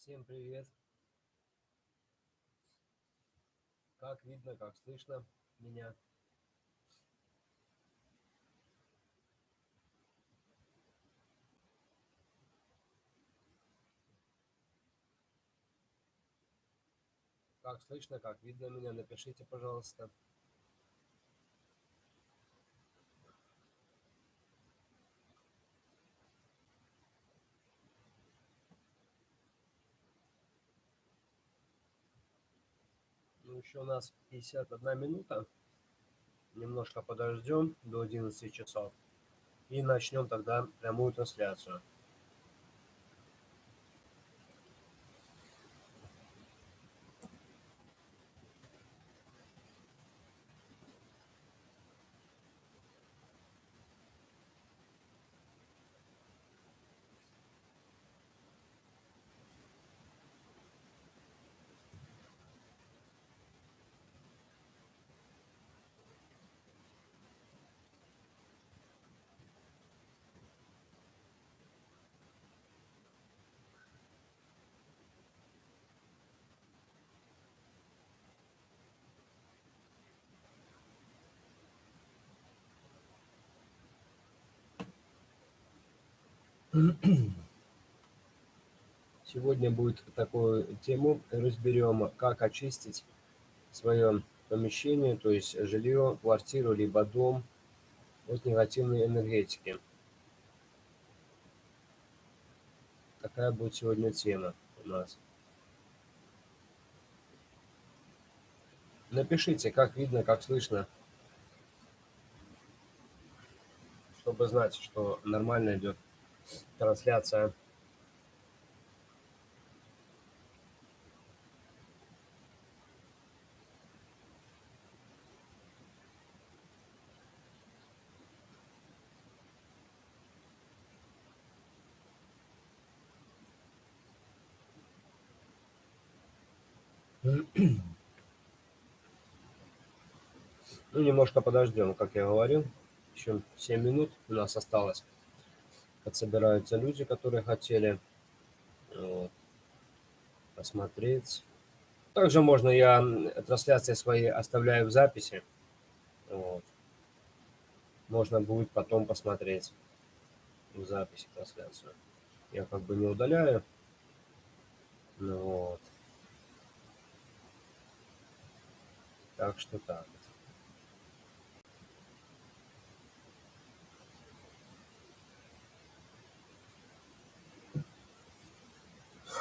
Всем привет! Как видно, как слышно меня? Как слышно, как видно меня? Напишите, пожалуйста. Еще у нас 51 минута. Немножко подождем до 11 часов. И начнем тогда прямую трансляцию. Сегодня будет такую тему разберем, как очистить свое помещение, то есть жилье, квартиру, либо дом от негативной энергетики. Такая будет сегодня тема у нас. Напишите, как видно, как слышно, чтобы знать, что нормально идет трансляция. Ну, немножко подождем, как я говорил. Еще 7 минут у нас осталось. Подсобираются люди, которые хотели вот, посмотреть. Также можно, я трансляции свои оставляю в записи. Вот. Можно будет потом посмотреть в записи трансляцию. Я как бы не удаляю. Ну, вот. Так что так.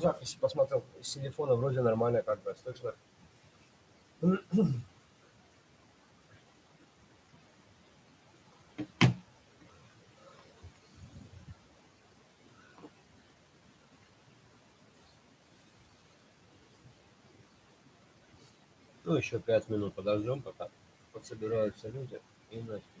Записи посмотрел с телефона, вроде нормально, как бы слышно. Ну, еще пять минут подождем, пока подсобираются люди и начнем.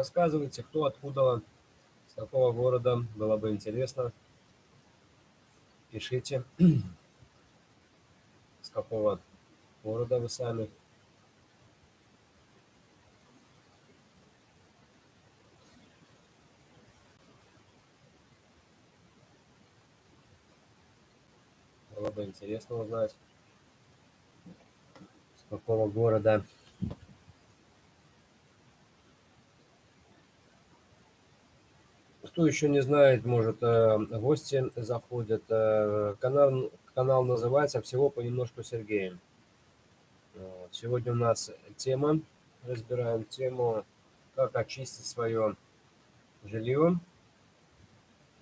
Рассказывайте, кто откуда, с какого города, было бы интересно. Пишите, с какого города вы сами. Было бы интересно узнать, с какого города. Кто еще не знает, может, э, гости заходят. Э, канал, канал называется «Всего понемножку Сергеем». Сегодня у нас тема, разбираем тему, как очистить свое жилье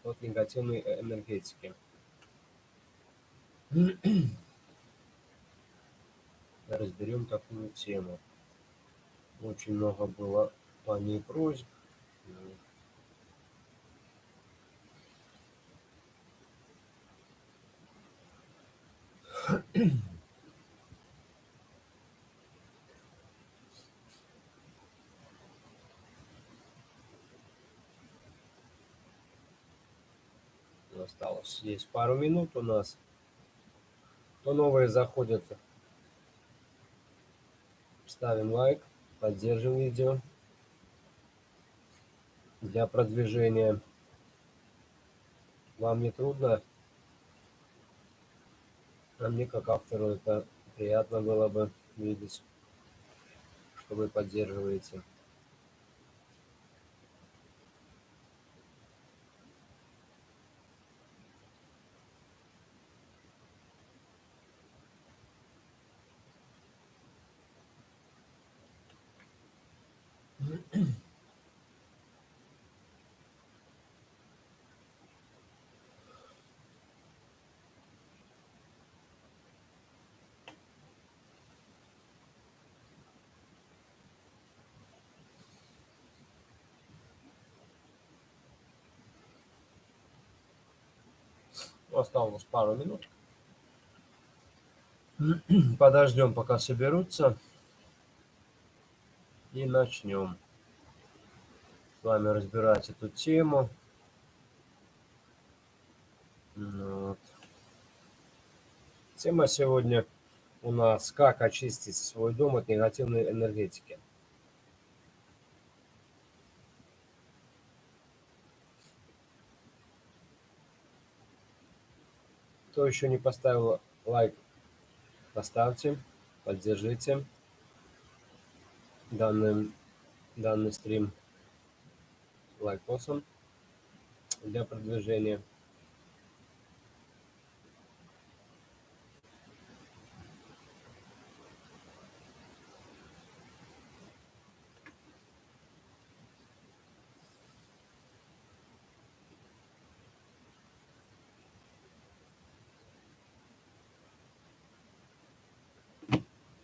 от негативной энергетики. Разберем такую тему. Очень много было по ней просьб. Осталось здесь пару минут у нас. Кто новые заходят, ставим лайк, поддержим видео для продвижения. Вам не трудно? А мне как автору это приятно было бы видеть, что вы поддерживаете. Осталось пару минут. Подождем, пока соберутся. И начнем с вами разбирать эту тему. Вот. Тема сегодня у нас «Как очистить свой дом от негативной энергетики». Кто еще не поставил лайк, поставьте, поддержите данный, данный стрим лайкосом для продвижения.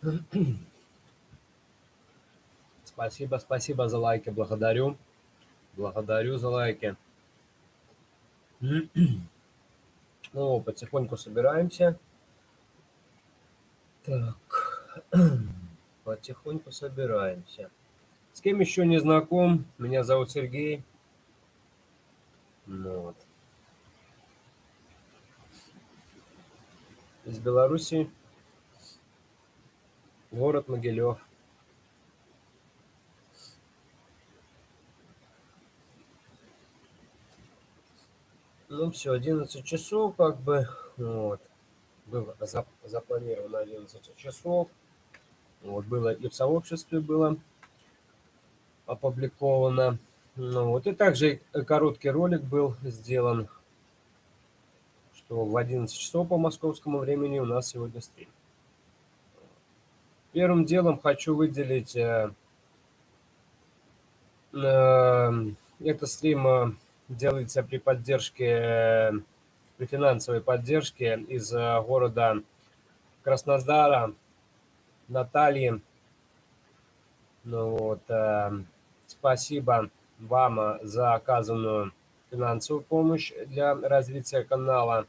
Спасибо, спасибо за лайки, благодарю. Благодарю за лайки. Ну, потихоньку собираемся. Так, потихоньку собираемся. С кем еще не знаком, меня зовут Сергей. Ну, вот. Из Беларуси. Город Могилев. Ну все, 11 часов как бы, вот. Было запланировано 11 часов. Вот, было и в сообществе было опубликовано. Ну, вот, и также короткий ролик был сделан, что в 11 часов по московскому времени у нас сегодня стрим. Первым делом хочу выделить э, э, это стрим э, делается при поддержке, при финансовой поддержке из города Краснодара, Натальи. Ну вот, спасибо вам за оказанную финансовую помощь для развития канала.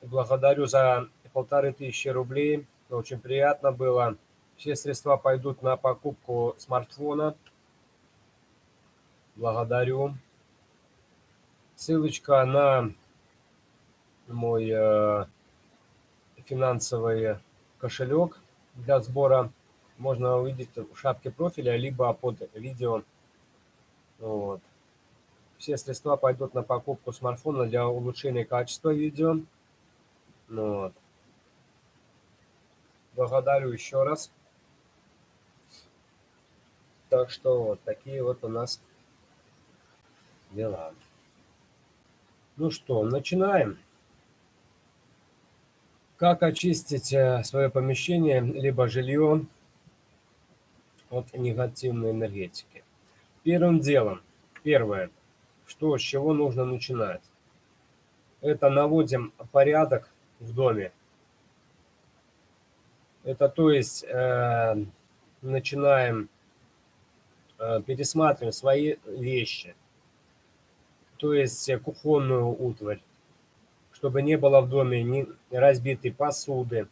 Благодарю за полторы тысячи рублей очень приятно было. Все средства пойдут на покупку смартфона. Благодарю. Ссылочка на мой э, финансовый кошелек для сбора можно увидеть в шапке профиля, либо под видео. Вот. Все средства пойдут на покупку смартфона для улучшения качества видео. Вот. Благодарю еще раз. Так что вот такие вот у нас дела. Ну что, начинаем. Как очистить э, свое помещение, либо жилье от негативной энергетики? Первым делом, первое, что, с чего нужно начинать? Это наводим порядок в доме. Это то есть э, начинаем э, пересматривать свои вещи, то есть кухонную утварь, чтобы не было в доме ни разбитой посуды,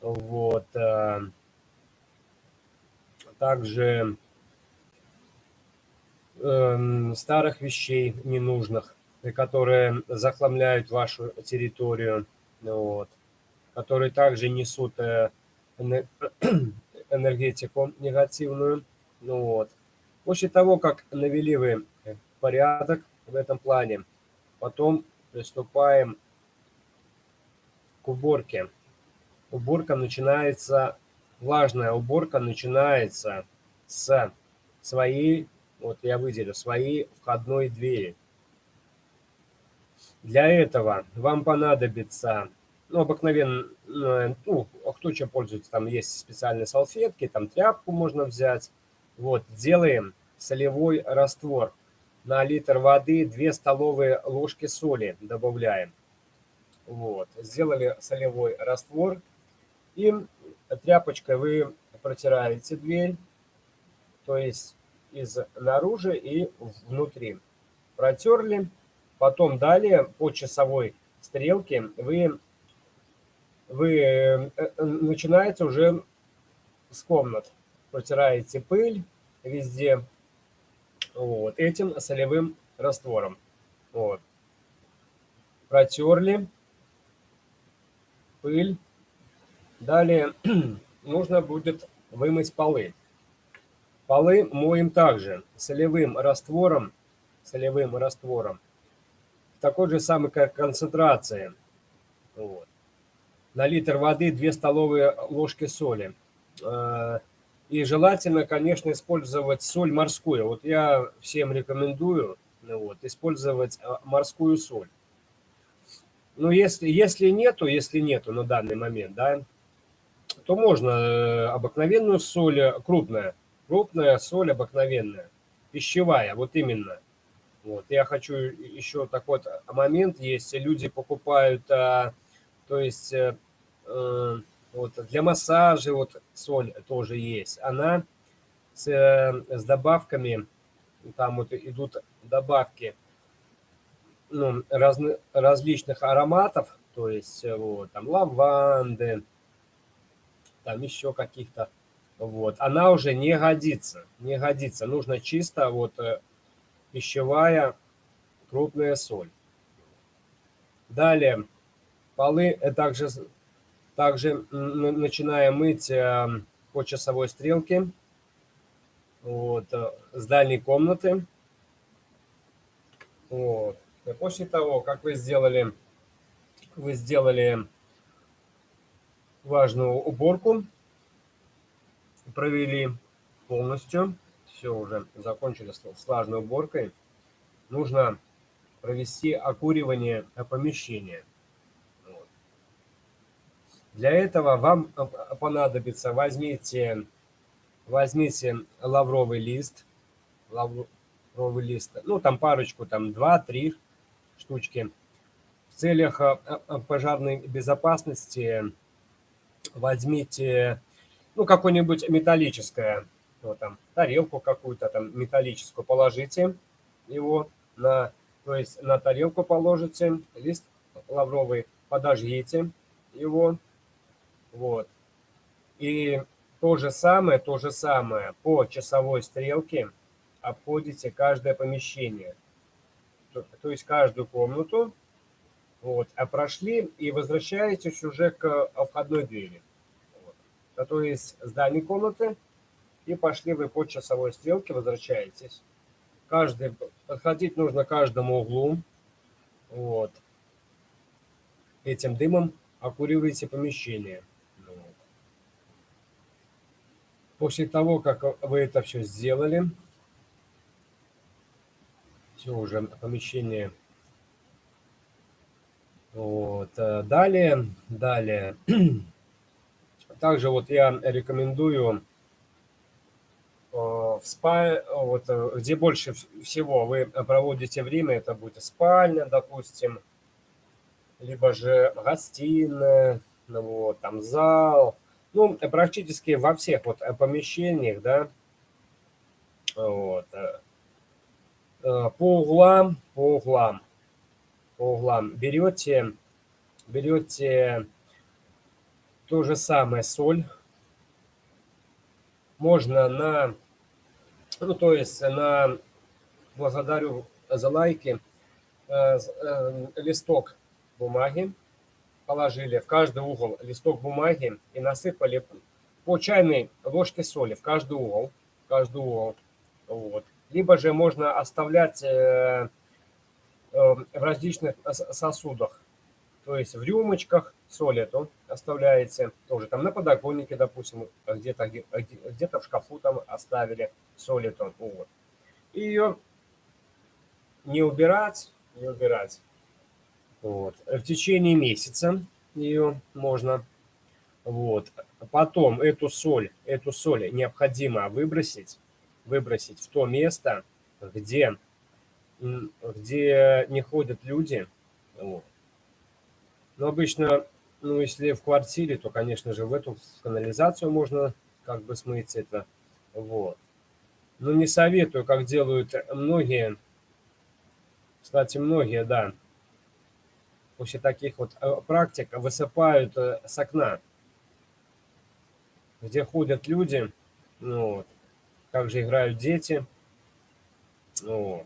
вот, э, также э, старых вещей ненужных, которые захламляют вашу территорию, вот, которые также несут э, энергетику негативную. Ну вот. После того, как навели вы порядок в этом плане, потом приступаем к уборке. Уборка начинается, влажная уборка начинается с своей, вот я выделю, своей входной двери. Для этого вам понадобится ну, обыкновенно, ну, а кто чем пользуется, там есть специальные салфетки, там тряпку можно взять. Вот, делаем солевой раствор. На литр воды 2 столовые ложки соли добавляем. Вот, сделали солевой раствор. И тряпочкой вы протираете дверь, то есть из наружу и внутри. Протерли. Потом далее по часовой стрелке вы вы э, э, начинаете уже с комнат. Протираете пыль везде вот, этим солевым раствором. Вот. Протерли пыль. Далее нужно будет вымыть полы. Полы моем также солевым раствором, солевым раствором, такой же самой концентрации. Вот на литр воды 2 столовые ложки соли. Э, и желательно, конечно, использовать соль морскую. Вот я всем рекомендую вот, использовать э, морскую соль. Ну, если, если нету, если нету на данный момент, да, то можно э, обыкновенную соль, крупная, крупная соль обыкновенная, пищевая, вот именно. Вот, я хочу еще такой момент есть, люди покупают, то есть вот, для массажа вот соль тоже есть. Она с, э, с добавками, там вот идут добавки ну, раз, различных ароматов, то есть э, вот, там лаванды, там еще каких-то. Вот, она уже не годится, не годится. Нужно чисто вот пищевая крупная соль. Далее, полы также также начинаем мыть эм, по часовой стрелке вот, э, с дальней комнаты. Вот. И после того, как вы сделали, вы сделали важную уборку, провели полностью, все уже закончили с влажной уборкой, нужно провести окуривание помещения. Для этого вам э, понадобится, возьмите, возьмите лавровый лист, лавровый лист, ну там парочку, там 2-3 штучки. В целях э, э, пожарной безопасности возьмите, ну какое-нибудь металлическое, вот там, тарелку какую-то там металлическую, положите его на, то есть на тарелку положите, лист лавровый, подожгите его, вот. И то же самое, то же самое по часовой стрелке обходите каждое помещение, то, то есть каждую комнату, вот, а прошли и возвращаетесь уже к входной двери. Вот. То есть с дальней комнаты и пошли вы по часовой стрелке, возвращаетесь. Каждый, подходить нужно каждому углу. Вот. Этим дымом окуриваете помещение. Вот. После того, как вы это все сделали, все уже помещение. Вот. Э, далее, далее. Также вот я рекомендую э, в спа, вот, э, где больше всего вы проводите время, это будет спальня, допустим, либо же гостиная, ну, вот, там зал, ну, практически во всех вот помещениях, да, вот, по углам, по углам, по углам берете, берете то же самое соль, можно на, ну, то есть на, благодарю за лайки, э, э, листок бумаги, положили в каждый угол листок бумаги и насыпали по чайной ложке соли в каждый угол, каждый угол, вот. Либо же можно оставлять э, в различных сосудах, то есть в рюмочках соль эту оставляете, тоже там на подоконнике, допустим, где-то где, где в шкафу там оставили соль эту. Вот. И ее не убирать, не убирать. Вот. В течение месяца ее можно. Вот. Потом эту соль, эту соль необходимо выбросить, выбросить в то место, где, где не ходят люди. Вот. Но обычно, ну, если в квартире, то, конечно же, в эту канализацию можно как бы смыть это. Вот. Но не советую, как делают многие. Кстати, многие, да, после таких вот э, практик высыпают э, с окна, где ходят люди, ну, вот, как же играют дети. Вот.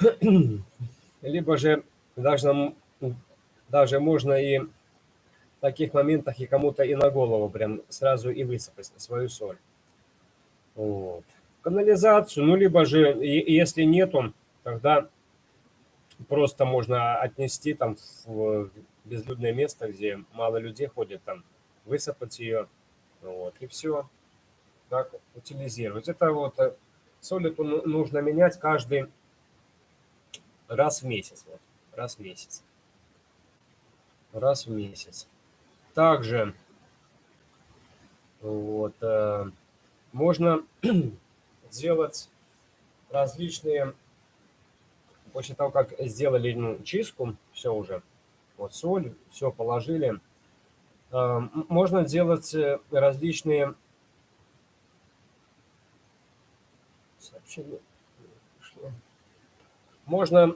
Либо же даже, даже можно и в таких моментах и кому-то и на голову прям сразу и высыпать свою соль. Вот. Канализацию, ну, либо же, если нету, тогда просто можно отнести там в безлюдное место, где мало людей ходит, там, высыпать ее, вот, и все, так, утилизировать. Это вот, э, соль эту нужно менять каждый раз в месяц, вот раз в месяц. Раз в месяц. Также вот, э, можно сделать различные, после того, как сделали ну, чистку, все уже, вот соль, все положили, э, можно делать различные. Можно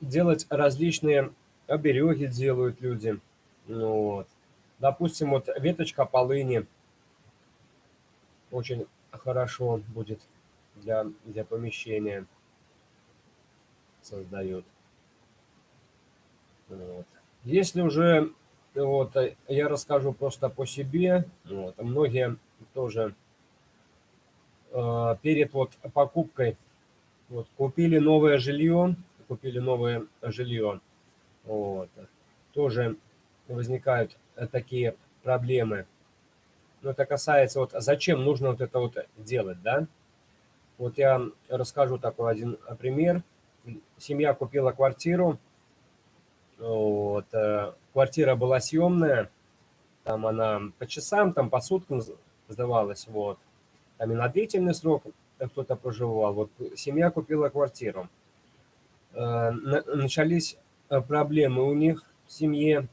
делать различные обереги делают люди. Ну, вот. Допустим, вот веточка полыни очень хорошо будет для, для помещения создает. Вот. Если уже, вот, я расскажу просто по себе, вот, многие тоже э, перед вот покупкой вот, купили новое жилье, купили новое жилье. Вот. Тоже возникают такие проблемы. Но это касается, вот зачем нужно вот это вот делать, да? Вот я расскажу такой один пример. Семья купила квартиру, вот, э, квартира была съемная, там она по часам, там по суткам сдавалась, вот. Там и на длительный срок кто-то проживал. Вот семья купила квартиру. Э, начались э, проблемы у них в семье.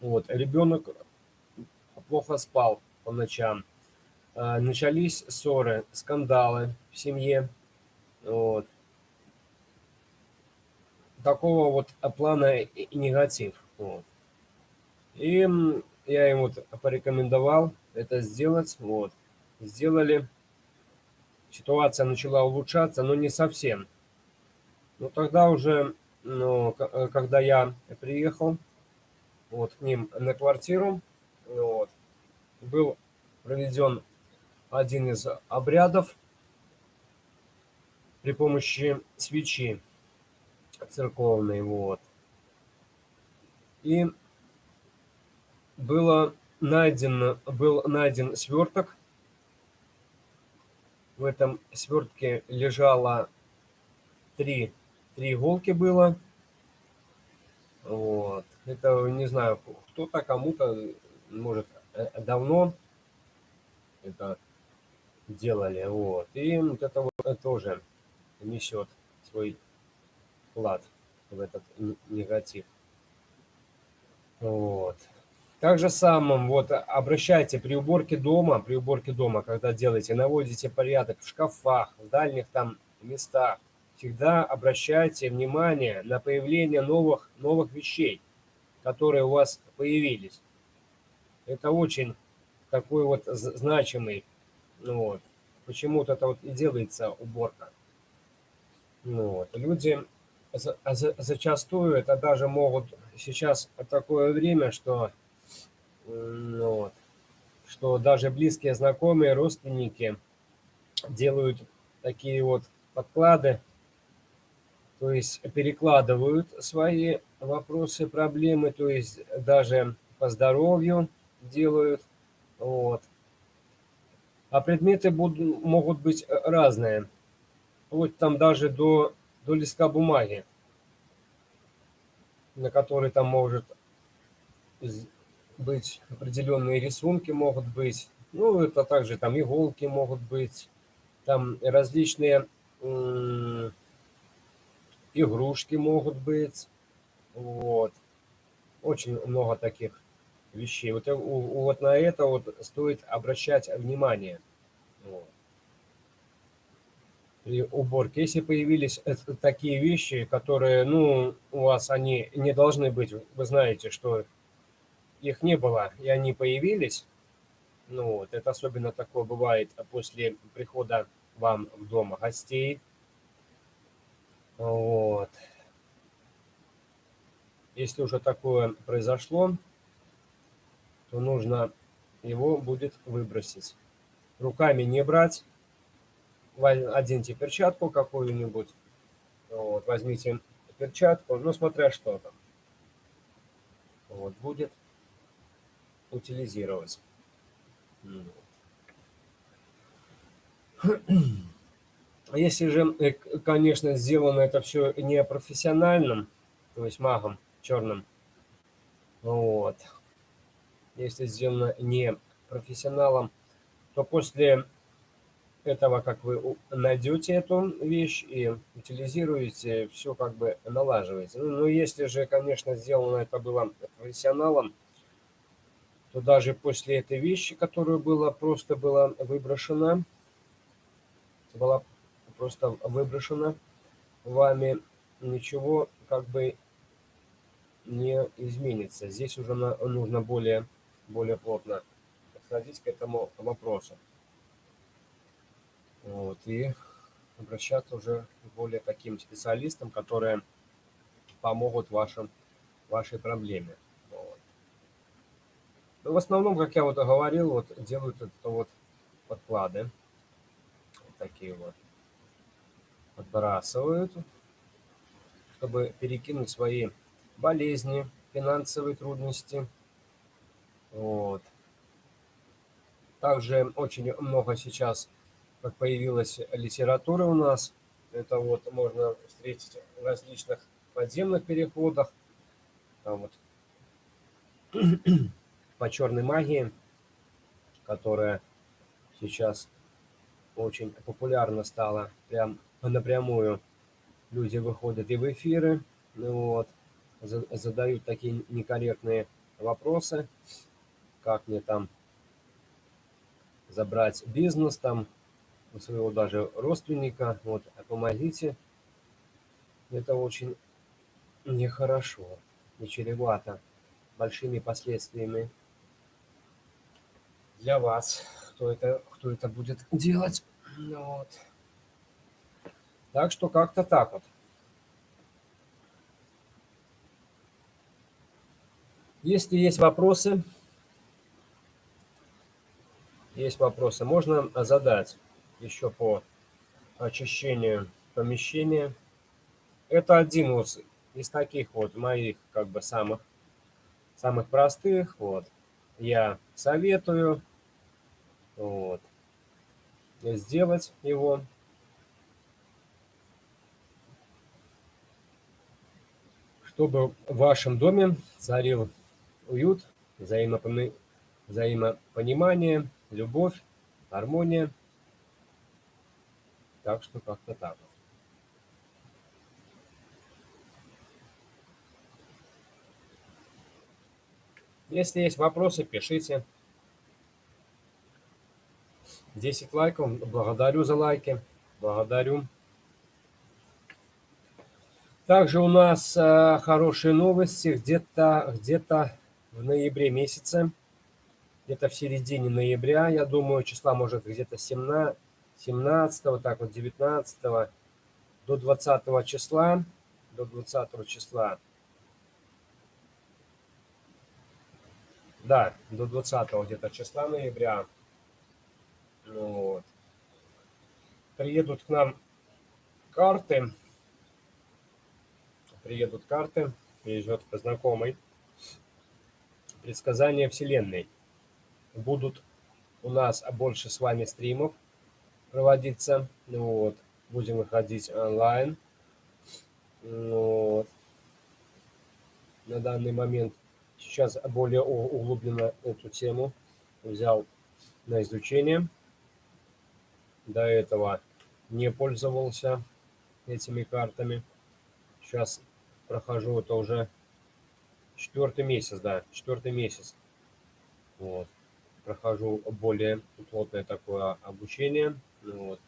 Вот, ребенок плохо спал по ночам. Э, начались ссоры, скандалы в семье. Вот. Такого вот плана и негатив. Вот. И я им вот порекомендовал это сделать. Вот. Сделали. ситуация начала улучшаться, но не совсем. Но тогда уже, ну, э, когда я приехал вот, к ним на квартиру, вот, был проведен один из обрядов при помощи свечи церковной, вот. И было найден, был найден сверток. В этом свертке лежало три, три иголки было. Вот. Это, не знаю, кто-то кому-то, может, э, давно это делали. Вот. И вот это вот тоже несет свой вклад в этот негатив. Вот. Так же самым, вот, обращайте при уборке дома, при уборке дома, когда делаете, наводите порядок в шкафах, в дальних там местах, всегда обращайте внимание на появление новых, новых вещей, которые у вас появились. Это очень такой вот значимый, ну вот, почему-то это вот и делается уборка. Ну вот, люди зачастую это даже могут сейчас такое время, что ну, вот, что даже близкие знакомые, родственники делают такие вот подклады, то есть перекладывают свои вопросы, проблемы, то есть даже по здоровью делают. Вот. А предметы будут, могут быть разные. Вот там даже до, до листка бумаги, на который там может быть определенные рисунки могут быть. Ну, это также там иголки могут быть, там различные игрушки могут быть. Вот. Очень много таких вещей. Вот, вот на это вот стоит обращать внимание. Вот. При уборке. Если появились такие вещи, которые, ну, у вас они не должны быть, вы знаете, что их не было, и они появились. Ну, вот, это особенно такое бывает после прихода вам в дом гостей. Вот. Если уже такое произошло, то нужно его будет выбросить. Руками не брать. Оденьте перчатку какую-нибудь. Вот, возьмите перчатку, ну, смотря что там. Вот, будет утилизировать. Если же, э, конечно, сделано это все не профессиональным, то есть магом черным, вот, если сделано не профессионалом, то после этого, как вы найдете эту вещь и утилизируете, все как бы налаживается. Ну, если же, конечно, сделано это было профессионалом, то даже после этой вещи, которая была просто была выброшена, была просто выброшена вами, ничего как бы не изменится. Здесь уже нужно более, более плотно подходить к этому вопросу. Вот, и обращаться уже к более таким специалистам, которые помогут вашим, вашей проблеме. Ну, в основном, как я вот говорил, вот делают это вот подклады. Вот такие вот. Подбрасывают, чтобы перекинуть свои болезни, финансовые трудности. Вот. Также очень много сейчас, как появилась литература у нас, это вот можно встретить в различных подземных переходах. Там вот по черной магии, которая сейчас очень популярна стала, прям напрямую люди выходят и в эфиры, вот, задают такие некорректные вопросы, как мне там забрать бизнес там у своего даже родственника, вот, помогите. Это очень нехорошо и чревато большими последствиями для вас, кто это, кто это будет делать. Ну вот. Так что как-то так вот. Если есть вопросы, есть вопросы, можно задать еще по очищению помещения. Это один вот из таких вот моих как бы самых самых простых. Вот я советую вот, сделать его. Чтобы в вашем доме царил уют, взаимопонимание, любовь, гармония. Так что как-то так. Если есть вопросы, пишите. 10 лайков. Благодарю за лайки. Благодарю. Также у нас э, хорошие новости. Где-то где, -то, в ноябре месяце, где-то в середине ноября, я думаю, числа может где-то 17, 17, вот так вот 19 до 20 числа, до 20 числа Да, до 20 где-то числа ноября. Вот. Приедут к нам карты. Приедут карты. Приезжет знакомый. Предсказания Вселенной. Будут у нас больше с вами стримов проводиться. Ну вот. Будем выходить онлайн. Ну вот. На данный момент сейчас более углубленно эту тему взял на изучение. До этого не пользовался этими картами. Сейчас прохожу это уже четвертый месяц, да, четвертый месяц. Вот. Прохожу более плотное такое обучение. Вот.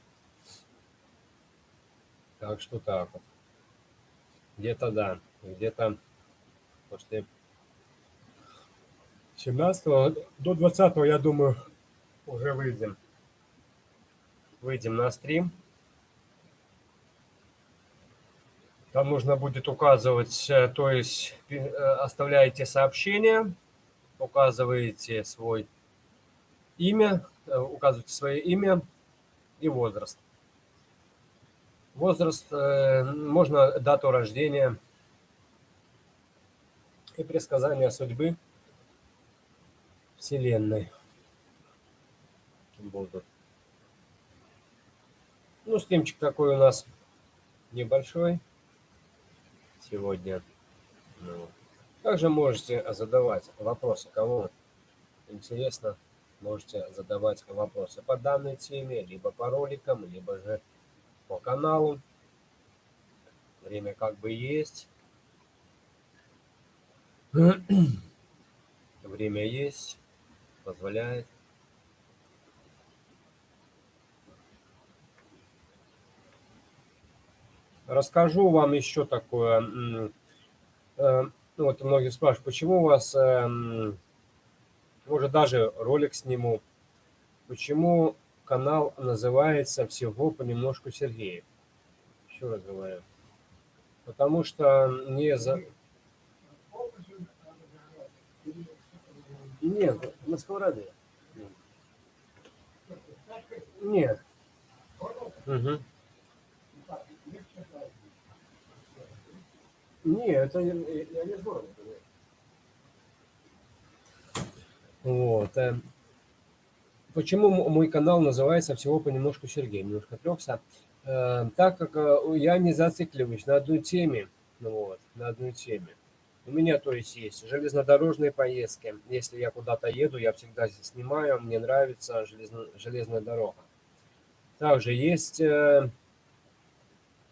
Так что так вот. Где-то да, где-то после 17 до 20 я думаю, уже выйдем. Выйдем на стрим. Там нужно будет указывать, э, то есть э, оставляете сообщение, указываете свой имя, э, указываете свое имя и возраст. Возраст, можно дату рождения и предсказание судьбы – Вселенной будут. Ну, стримчик такой у нас небольшой сегодня. Ну, также можете задавать вопросы, кому интересно, можете задавать вопросы по данной теме, либо по роликам, либо же по каналу. Время как бы есть. Время есть позволяет. Расскажу вам еще такое. Э, ну, вот многие спрашивают, почему у вас, эм, может даже ролик сниму, почему канал называется всего понемножку Сергеев. Еще раз говорю. Потому что не за... Нет, на сковороде. Нет. Угу. Нет, это я, я не с города. Вот. Э, почему мой канал называется всего понемножку Сергей? Немножко отвлекся. Э, так как э, я не зацикливаюсь на одной теме. Ну вот, на одной теме. У меня, то есть, есть железнодорожные поездки. Если я куда-то еду, я всегда здесь снимаю. Мне нравится железно, железная дорога. Также есть э,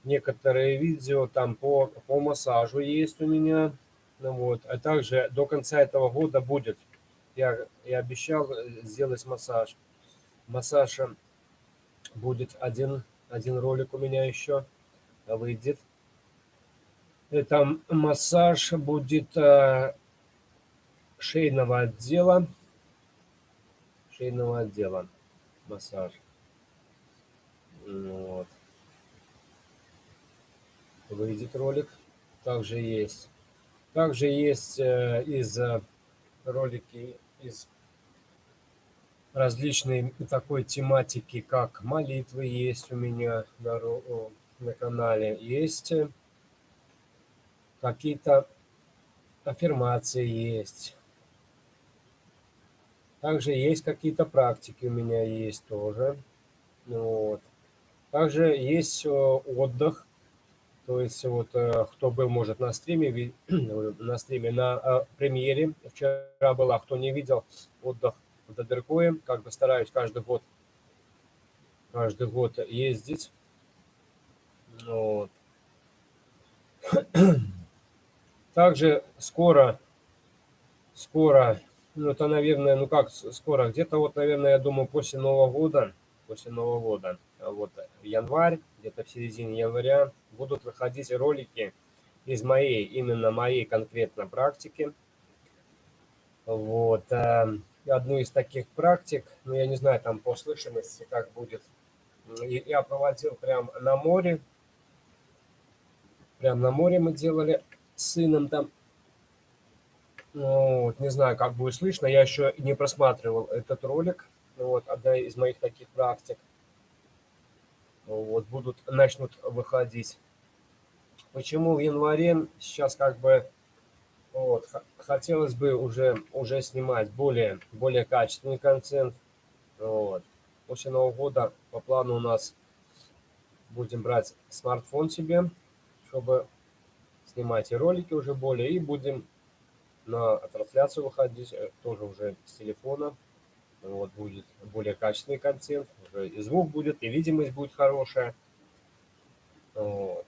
некоторые видео там по, по массажу есть у меня. Ну, вот. А также до конца этого года будет. Я, я обещал э, сделать массаж. Массаж э, будет один, один ролик у меня еще выйдет. Это массаж будет э, шейного отдела. Шейного отдела массаж. Вот. Выйдет ролик. Также есть. Также есть э, из э, ролики из различной такой тематики, как молитвы есть у меня на, на канале. Есть э, какие-то аффирмации есть. Также есть какие-то практики у меня есть тоже. Вот. Также есть э, отдых. То есть вот э, кто был, может, на стриме, на стриме, на э, премьере вчера была, кто не видел, отдых в Дадеркое. Как бы стараюсь каждый год, каждый год ездить. Вот. Также скоро, скоро ну, это, наверное, ну как скоро, где-то вот, наверное, я думаю, после Нового года, после Нового года, вот январь, где-то в середине января, будут выходить ролики из моей, именно моей конкретно практики. Вот, э, одну из таких практик, ну, я не знаю, там по слышимости как будет, я проводил прям на море, прям на море мы делали с сыном там ну, вот, не знаю, как будет слышно, я еще не просматривал этот ролик. Вот, одна из моих таких практик. Вот, будут, начнут выходить. Почему в январе сейчас как бы вот, хотелось бы уже, уже снимать более, более качественный контент. Вот. После Нового года по плану у нас будем брать смартфон себе, чтобы снимать и ролики уже более, и будем на трансляцию выходить, э, тоже уже с телефона. Вот, будет более качественный контент, уже и звук будет, и видимость будет хорошая. Вот.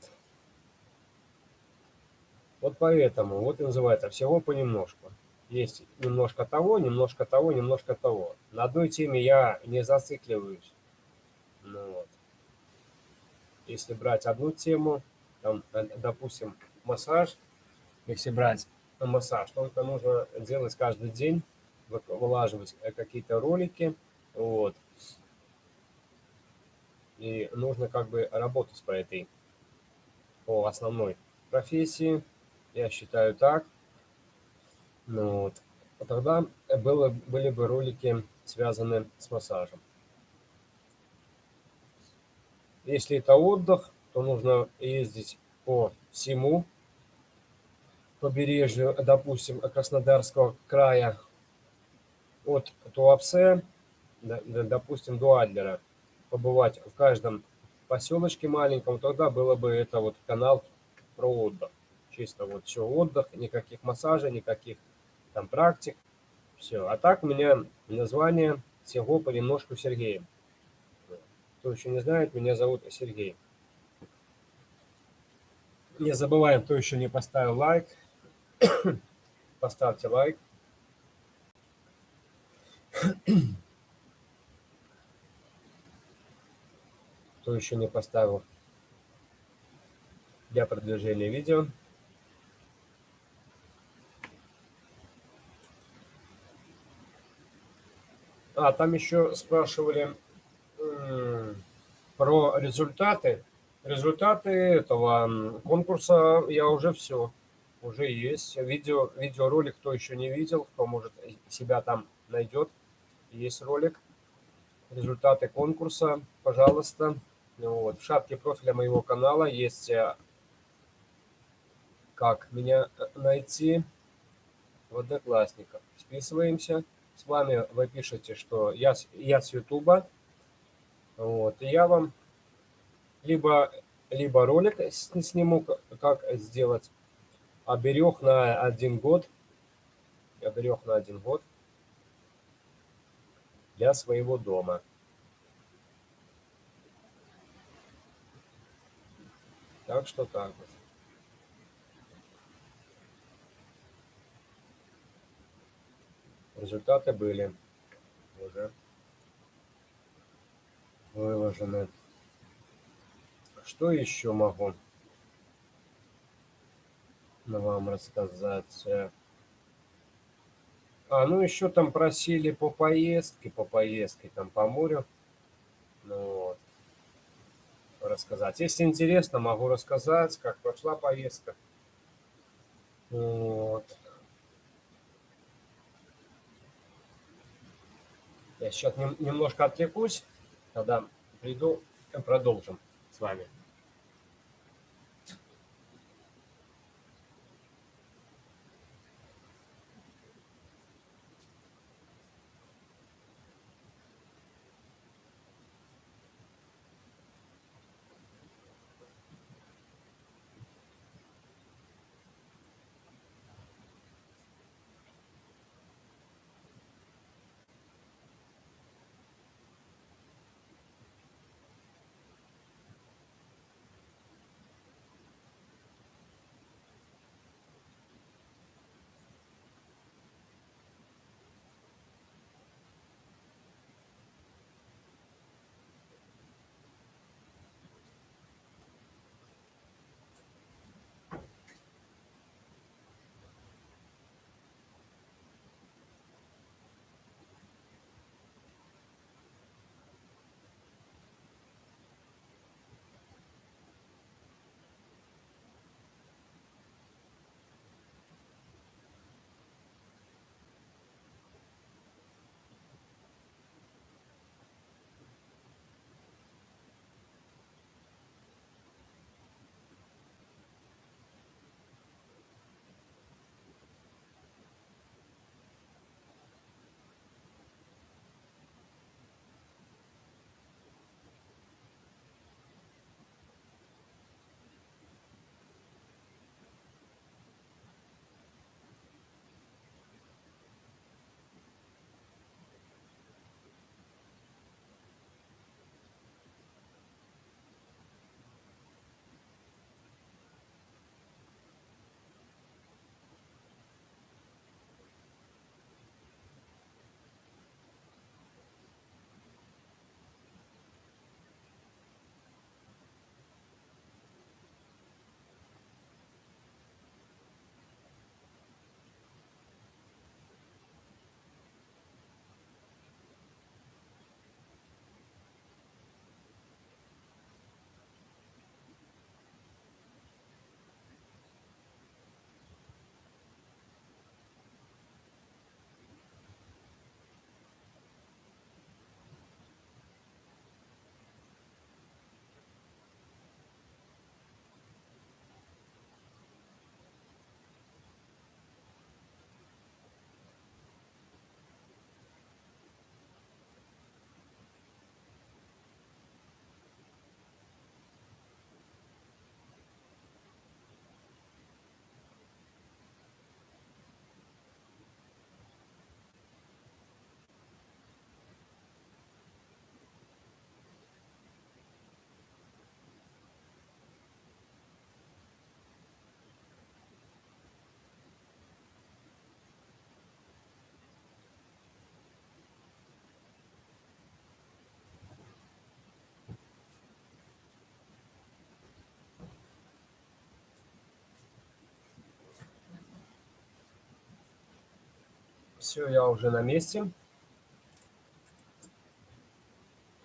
Вот поэтому, вот и называется, всего понемножку. Есть немножко того, немножко того, немножко того. На одной теме я не зацикливаюсь. Ну, вот. Если брать одну тему, там, э, допустим, массаж, если брать массаж. Только нужно делать каждый день, вылаживать э, какие-то ролики. Вот. И нужно как бы работать по этой, по основной профессии. Я считаю так. Ну, вот. А тогда было, были бы ролики, связаны с массажем. Если это отдых, то нужно ездить по всему побережью, допустим, Краснодарского края от Туапсе, допустим, до Адлера, побывать в каждом поселочке маленьком, тогда было бы это вот канал про отдых. Чисто вот все отдых, никаких массажей, никаких там практик, все. А так у меня название всего понемножку Сергеем. Кто еще не знает, меня зовут Сергей. Не забываем, кто еще не поставил лайк, Поставьте лайк. Кто еще не поставил для продвижения видео. А, там еще спрашивали про результаты. Результаты этого конкурса я уже все уже есть. Видео, видеоролик, кто еще не видел, кто может себя там найдет. Есть ролик. Результаты конкурса, пожалуйста. Вот. В шапке профиля моего канала есть э, как меня э, найти в Одноклассниках. Списываемся. С вами вы пишете, что я, я с Ютуба. Вот. И я вам либо, либо ролик сниму, как сделать оберег на один год, оберег на один год для своего дома. Так что так вот. Результаты были уже выложены. Что еще могу? вам рассказать. А, ну еще там просили по поездке, по поездке там по морю. Ну, вот. рассказать. Если интересно, могу рассказать, как прошла поездка. Вот. Я сейчас немножко отвлекусь, тогда приду, продолжим с вами. Все, я уже на месте.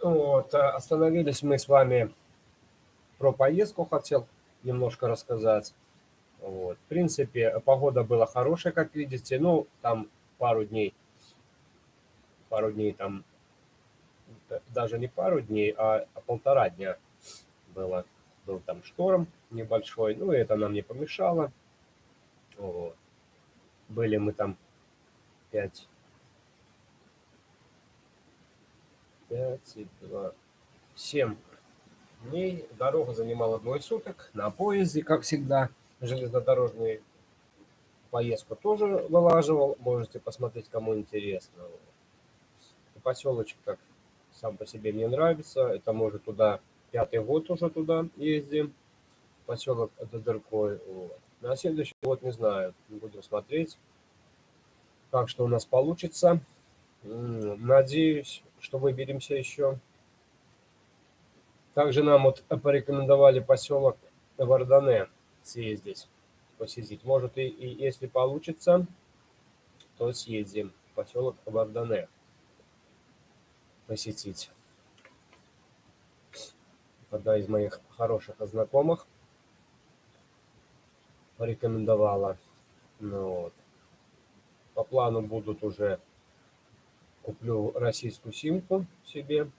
Вот, э, остановились мы с вами про поездку, хотел немножко рассказать. Вот. В принципе, погода была хорошая, как видите. Ну, там пару дней, пару дней там, даже не пару дней, а, полтора дня было. Был там шторм небольшой, ну, это нам не помешало. Вот. Были мы там пять, пять и два, семь дней. Дорога занимала двое суток на поезде, как всегда. Железнодорожный поездку тоже вылаживал. Можете посмотреть, кому интересно. Поселочек как сам по себе мне нравится. Это может туда пятый год уже туда ездим. Поселок Додеркой. Вот. На следующий год не знаю. Будем смотреть как что у нас получится. Надеюсь, что выберемся еще. Также нам вот порекомендовали поселок Вардане съездить, посетить. Может, и, и если получится, то съездим в поселок Вардане посетить. одна из моих хороших знакомых порекомендовала. Ну, вот. По плану будут уже куплю российскую симку себе.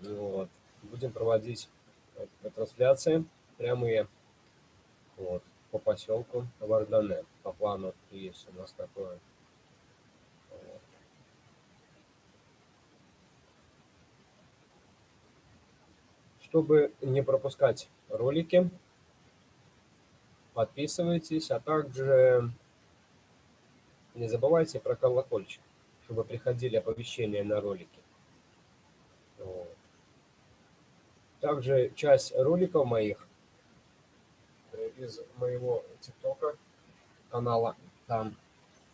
Вот. Будем проводить трансляции прямые вот, по поселку Вардане. По плану есть у нас такое. Чтобы не пропускать ролики, подписывайтесь, а также не забывайте про колокольчик, чтобы приходили оповещения на ролики. Вот. Также часть роликов моих из моего тиктока канала там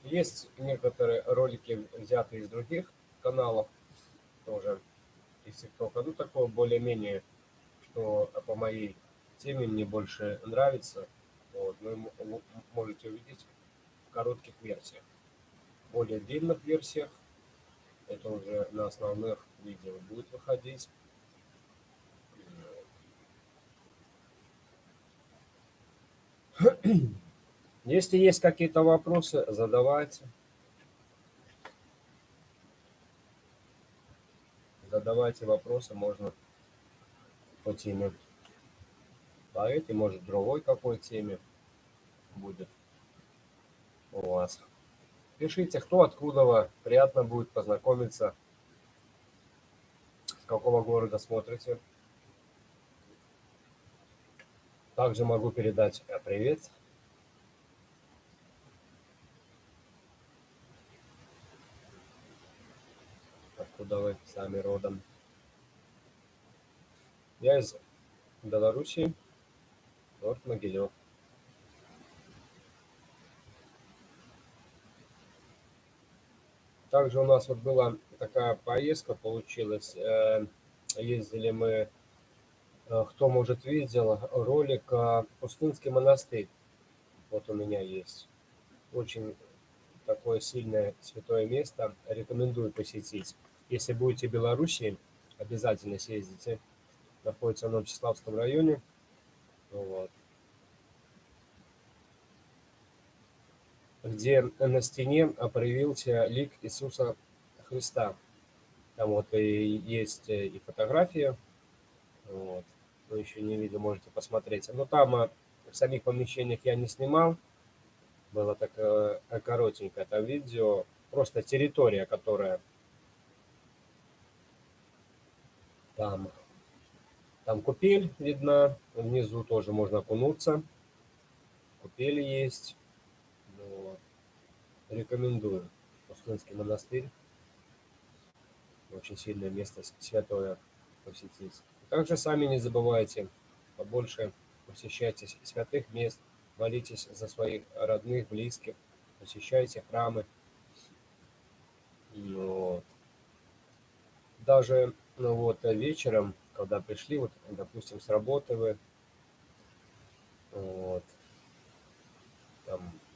есть некоторые ролики взяты из других каналов тоже из тиктока ну такое более-менее что по моей теме мне больше нравится вот, вы можете увидеть в коротких версиях более длинных версиях это уже на основных видео будет выходить Если есть какие-то вопросы, задавайте. Задавайте вопросы, можно по теме по этой, может, другой какой теме будет у вас. Пишите, кто откуда, приятно будет познакомиться, с какого города смотрите. Также могу передать э, привет. Откуда вы сами родом? Я из Белоруссии, город Могилев. Также у нас вот была такая поездка получилась. Э, ездили мы Э, кто, может, видел ролик «Пустынский монастырь». Вот у меня есть. Очень такое сильное святое место. Рекомендую посетить. Если будете в Беларуси, обязательно съездите. Находится в Новочеславском районе. Вот. Где на стене проявился лик Иисуса Христа. Там вот и есть и фотография. Вот кто еще не видел, можете посмотреть. Но там э, в самих помещениях я не снимал. Было такое э, коротенькое это видео. Просто территория, которая там, там купель видна. Внизу тоже можно окунуться. Купели есть. Рекомендую. Пустынский монастырь. Очень сильное место святое посетить. Также сами не забывайте побольше посещайте святых мест, молитесь за своих родных, близких, посещайте храмы. Вот. Даже ну вот, вечером, когда пришли, вот, допустим, с работы вы, вот,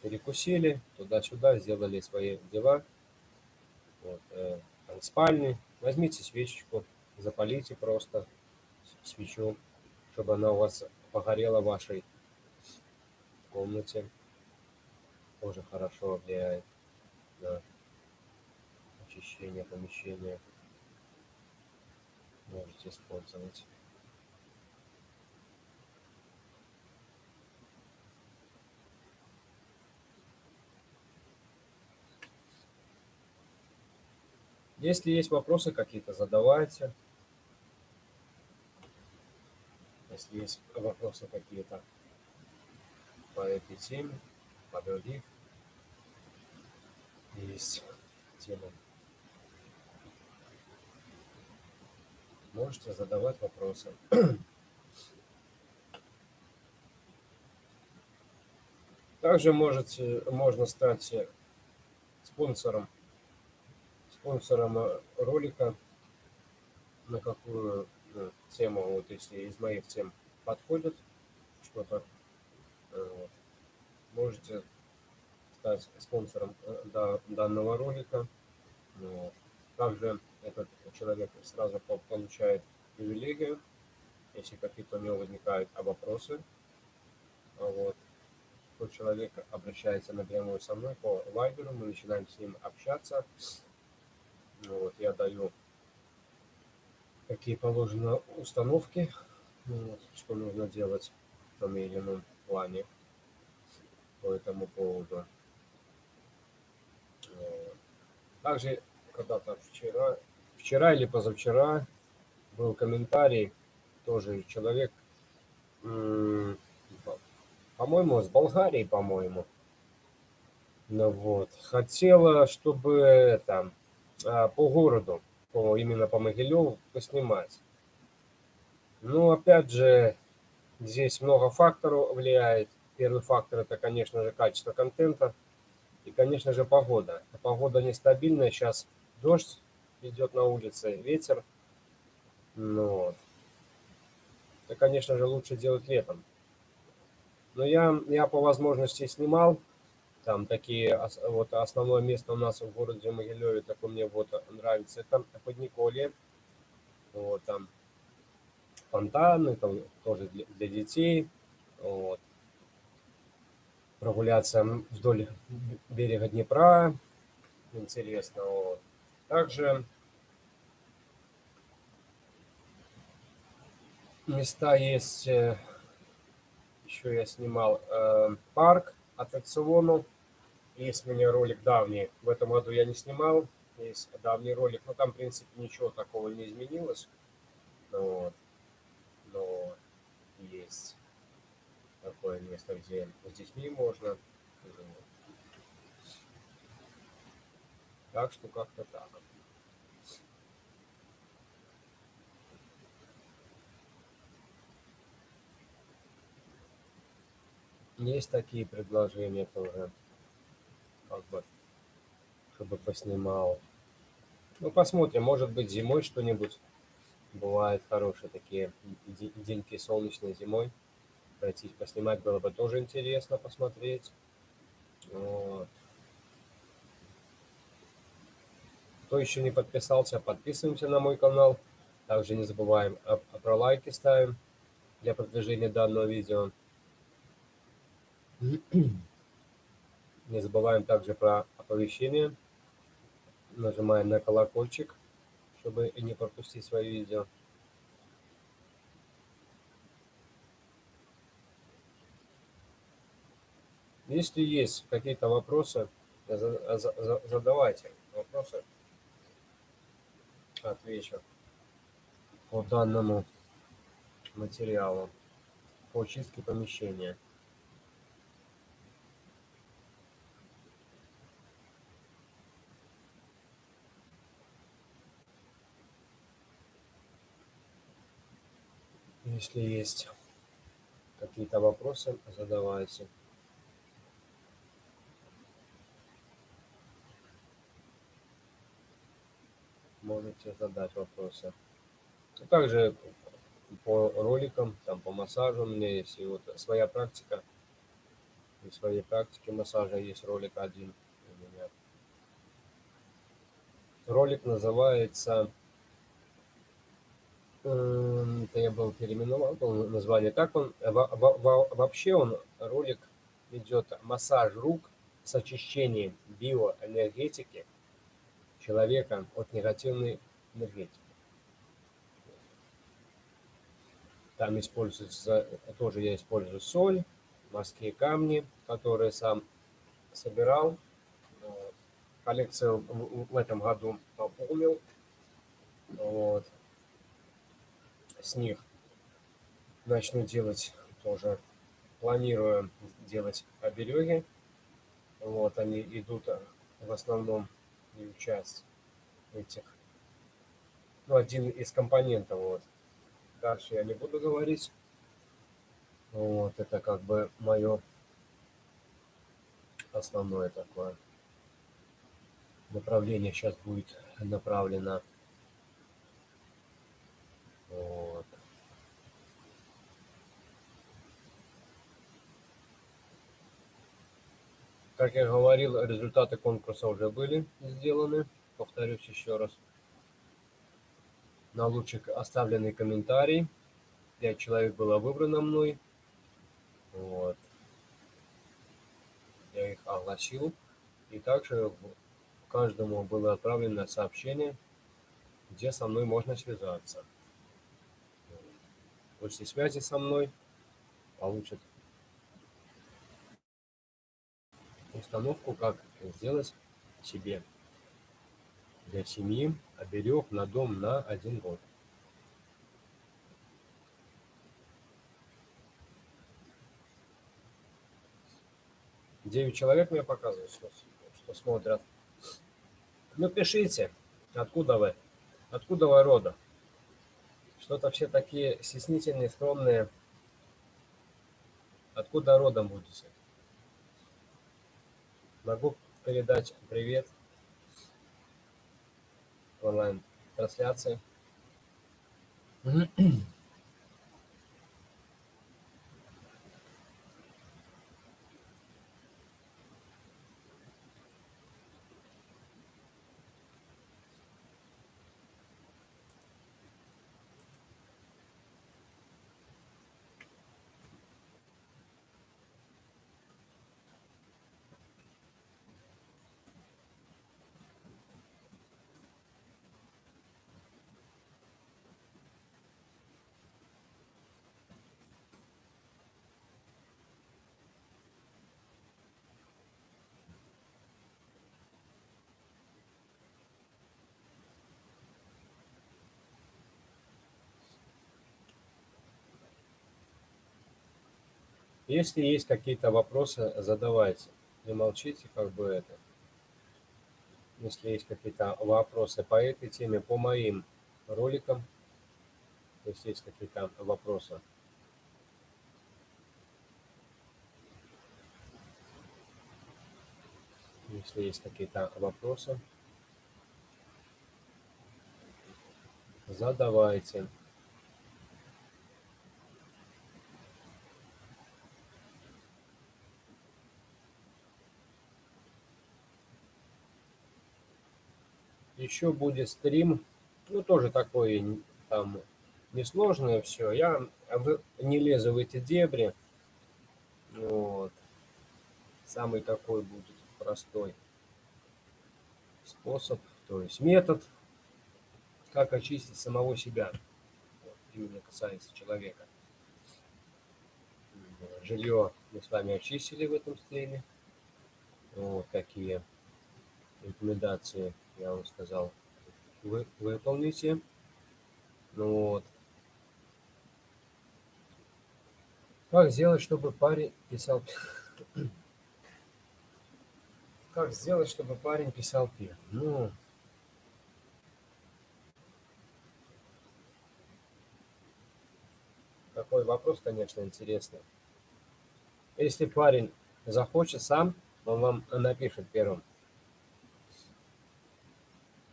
перекусили, туда-сюда, сделали свои дела, вот, э, спальни, возьмите свечечку, запалите просто, свечу, чтобы она у вас погорела в вашей комнате. Тоже хорошо влияет на очищение помещения. Можете использовать. Если есть вопросы какие-то, задавайте. Если есть вопросы какие-то по этой теме, по других, есть темы, можете задавать вопросы. Также можете, можно стать спонсором, спонсором ролика, на какую Э, тема, вот если из моих тем подходит что-то, э, вот, можете стать спонсором э, данного ролика. Вот. Также этот человек сразу получает привилегию, если какие-то у него возникают вопросы, вот, то человек обращается напрямую со мной по вайберу, мы начинаем с ним общаться. Вот, я даю какие положены установки, вот, что нужно делать в том или ином плане по этому поводу. Также когда-то вчера, вчера или позавчера был комментарий, тоже человек, по-моему, с Болгарии, по-моему. Ну вот, хотела, чтобы а, по городу, по, именно по Могилеву поснимать. Ну, опять же, здесь много факторов влияет. Первый фактор это, конечно же, качество контента и, конечно же, погода. Погода нестабильная, сейчас дождь идет на улице, ветер. Ну, вот. Это, конечно же, лучше делать летом. Но я, я по возможности снимал. Там такие, вот основное место у нас в городе Могилеве, такое мне вот нравится, это Подниколье. Вот там фонтаны, там тоже для, для детей. Вот прогуляться вдоль берега Днепра. Интересно. Вот. Также места есть, э, еще я снимал э, парк аттракционов. Есть у меня ролик давний, в этом году я не снимал, есть давний ролик, но там, в принципе, ничего такого не изменилось. Вот. Но есть такое место, где с детьми можно. Так что как-то так. Есть такие предложения тоже, как бы, чтобы поснимал. Ну, посмотрим, может быть, зимой что-нибудь. Бывают хорошие такие деньки солнечной зимой пройтись, поснимать было бы тоже интересно посмотреть. Вот. Кто еще не подписался, подписываемся на мой канал. Также не забываем а, а про лайки ставим для продвижения данного видео. Не забываем также про оповещения. Нажимаем на колокольчик, чтобы не пропустить свои видео. Если есть какие-то вопросы, задавайте вопросы. Отвечу по данному материалу по чистке помещения. Если есть какие-то вопросы, задавайте. можете задать вопросы. А также по роликам, там по массажу у меня есть и вот своя практика. И своей практики массажа есть ролик один у меня. Ролик называется это я был переименовал был название так он вообще он ролик идет массаж рук с очищением биоэнергетики человека от негативной энергетики. Там используется, тоже я использую соль, морские камни, которые сам собирал. Коллекцию в этом году пополнил. Вот. С них начну делать тоже, планирую делать обереги. Вот они идут в основном свою часть этих. Ну, один из компонентов. Вот. Дальше я не буду говорить. Вот, это как бы мое основное такое направление сейчас будет направлено. Вот. Как я говорил, результаты конкурса уже были сделаны. Повторюсь еще раз. На лучик оставленный комментарий. пять человек было выбрано мной. Вот. Я их огласил. И также каждому было отправлено сообщение, где со мной можно связаться. После связи со мной получат установку, как сделать себе для семьи оберег на дом на один год. Девять человек мне показывают, что, что смотрят. Ну, пишите, откуда вы, откуда вы рода. Что-то все такие стеснительные, скромные. Откуда родом будете? Могу передать привет онлайн-трансляции. Если есть какие-то вопросы, задавайте. Не молчите, как бы это. Если есть какие-то вопросы по этой теме, по моим роликам, если есть какие-то вопросы. Если есть какие-то вопросы, задавайте. Еще будет стрим, ну, тоже такой, там, несложное все. Я не лезу в эти дебри. Вот. Самый такой будет простой способ, то есть метод, как очистить самого себя. Вот, именно касается человека. Жилье мы с вами очистили в этом стриме. Вот такие рекомендации я вам сказал, вы выполните. Ну вот. Как сделать, чтобы парень писал... Как сделать, чтобы парень писал пир? Ну, такой вопрос, конечно, интересный. Если парень захочет сам, он вам напишет первым.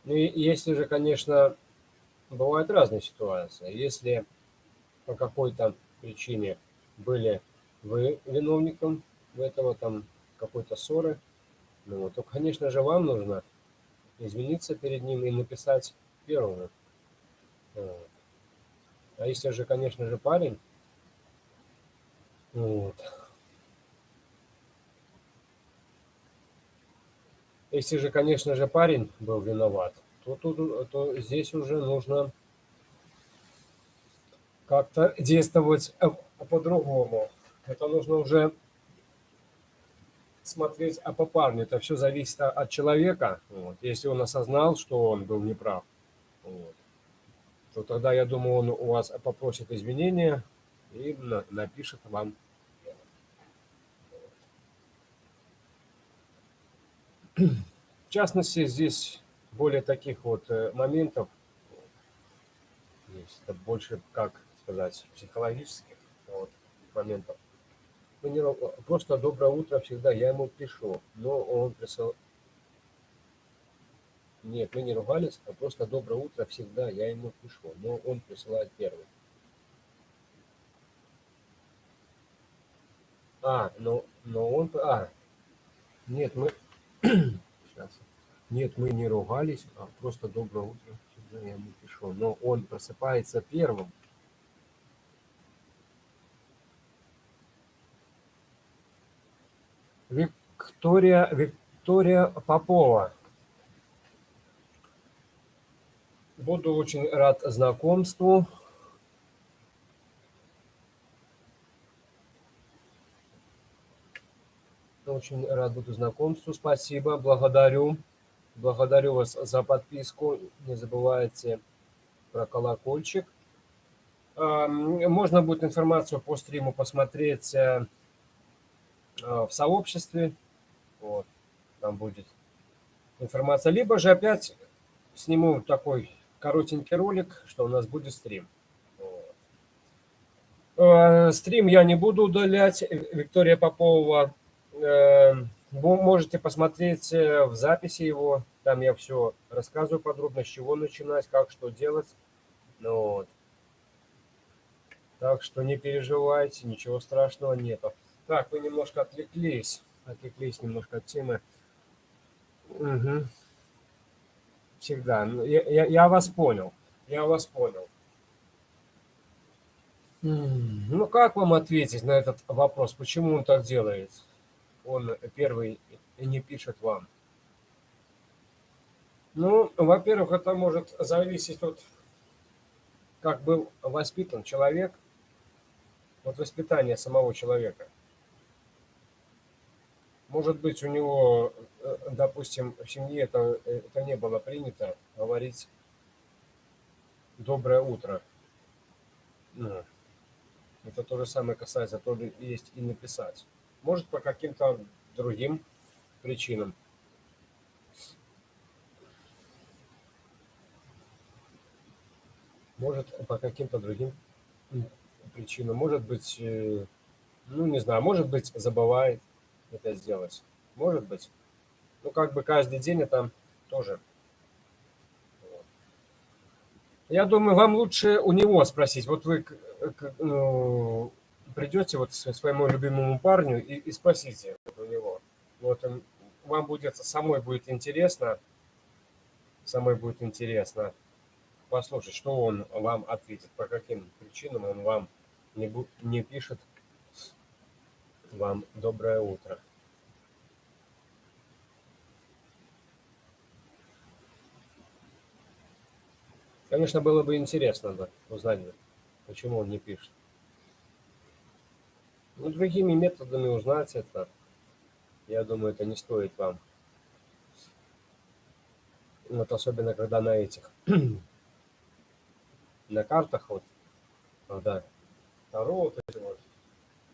Ну, и если же, конечно, бывают разные ситуации. Если по какой-то причине были вы виновником в этого там какой-то ссоры, ну, то, конечно же, вам нужно извиниться перед ним и написать первому. А если же, конечно же, парень, вот, Если же, конечно же, парень был виноват, то, то, то здесь уже нужно как-то действовать э, по-другому. Это нужно уже смотреть, а по парню это все зависит от человека. Вот. Если он осознал, что он был неправ, вот, то тогда, я думаю, он у вас попросит извинения и напишет вам В частности, здесь более таких вот э, моментов есть. Это больше, как сказать, психологических вот, моментов. Мы не, просто доброе утро всегда, я ему пишу, но он присыл... Нет, мы не ругались, а просто доброе утро всегда, я ему пишу, но он присылает первый. А, но, но он... А, нет, мы Сейчас. Нет, мы не ругались, а просто доброе утро. Я ему пишу. Но он просыпается первым. Виктория, Виктория Попова. Буду очень рад знакомству. Очень рад буду знакомству. Спасибо, благодарю. Благодарю вас за подписку. Не забывайте про колокольчик. Можно будет информацию по стриму посмотреть э, в сообществе. Вот, там будет информация. Либо же опять сниму такой коротенький ролик, что у нас будет стрим. Э, стрим я не буду удалять. Виктория Попова. Э, вы можете посмотреть в записи его. Там я все рассказываю подробно, с чего начинать, как что делать. Ну, вот. Так что не переживайте, ничего страшного нету. Так, вы немножко отвлеклись. Отвлеклись немножко от темы. Угу. Всегда. Ну, я, я, я вас понял. Я вас понял. Ну, как вам ответить на этот вопрос? Почему он так делает? Он первый не пишет вам. Ну, во-первых, это может зависеть от как был воспитан человек, вот воспитание самого человека. Может быть, у него, э, допустим, в семье это, это не было принято говорить «доброе утро». Ну, это то же самое касается, то ли есть и написать. Может, по каким-то другим причинам. Может, по каким-то другим причину. Может быть, э, ну не знаю, может быть, забывает это сделать. Может быть. Ну, как бы каждый день это тоже. Я думаю, вам лучше у него спросить. Вот вы ну, придете вот своему любимому парню и, и спросите у него. Вот вам будет, самой будет интересно, самой будет интересно послушать, что он вам ответит, по каким причинам он вам не, не пишет вам доброе утро. Конечно, было бы интересно бы узнать, почему он не пишет. Ну, другими методами узнать это, я думаю, это не стоит вам. Вот особенно, когда на этих, на картах, вот, когда Таро, вот эти вот.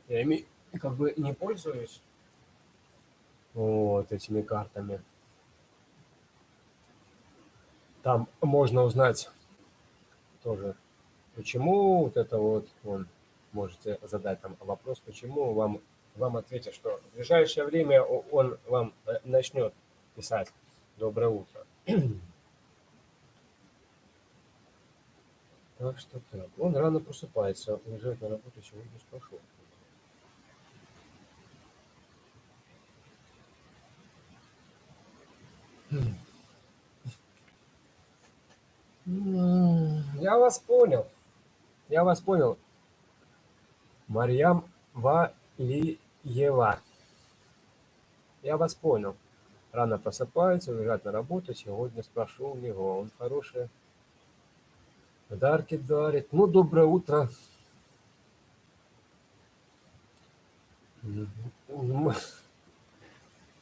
Я ими как бы не пользуюсь вот этими картами. Там можно узнать тоже, почему вот это вот, он, можете задать там вопрос, почему вам, вам ответят, что в ближайшее время он вам э, начнет писать «Доброе утро». Так что так. Он рано просыпается, уезжает на работу сегодня спрошу. Я вас понял. Я вас понял. Марьям Валиева. Я вас понял. Рано просыпается, уезжает на работу. Сегодня спрошу у него. Он хороший Подарки дарит. Ну, доброе утро.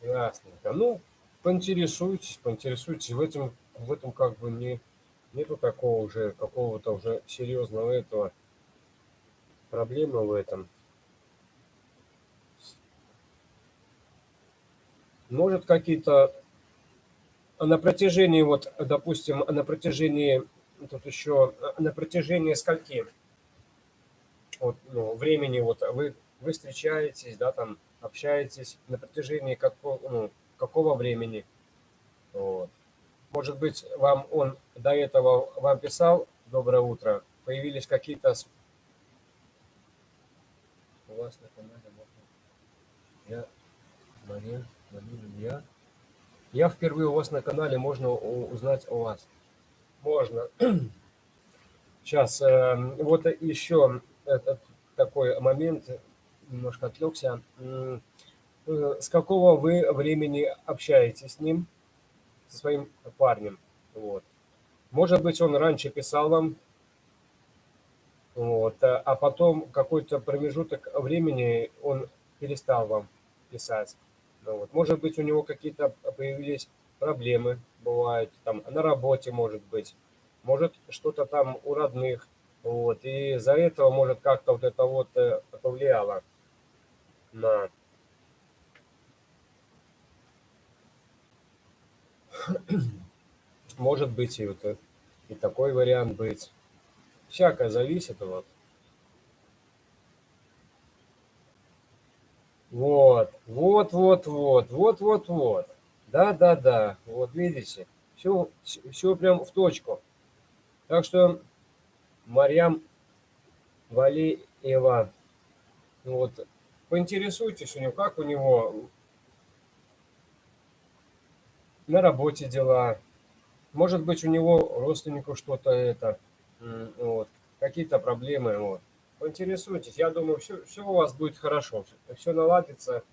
Ясненько. Ну, поинтересуйтесь, поинтересуйтесь. В этом, в этом как бы не, нету такого уже, какого-то уже серьезного этого проблемы в этом. Может какие-то на протяжении, вот, допустим, на протяжении тут еще на протяжении скольки вот, ну, времени вот вы, вы встречаетесь, да, там общаетесь на протяжении какого, ну, какого времени. Вот. Может быть, вам он до этого вам писал «Доброе утро», появились какие-то... Вас на Я, Мария, Мария, я. Я впервые у вас на канале, можно узнать о вас можно. Сейчас, эм, вот еще этот такой момент, немножко отвлекся. э, с какого вы времени общаетесь с ним, со своим парнем. Вот. Может быть, он раньше писал вам, вот, а, а потом какой-то промежуток времени он перестал вам писать. Ну, вот. Может быть, у него какие-то появились проблемы, бывают, там, на работе, может быть, может, что-то там у родных, вот, и из-за этого, может, как-то вот это вот э, повлияло на может быть и вот э, и такой вариант быть. Всякое зависит вот. Вот, вот, вот, вот, вот, вот, вот. Да, да, да. Вот видите, все, все прям в точку. Так что Марьям Валиева, вот, поинтересуйтесь у него, как у него на работе дела. Может быть, у него родственнику что-то это, вот, какие-то проблемы, вот. Поинтересуйтесь, я думаю, все, все у вас будет хорошо, все наладится.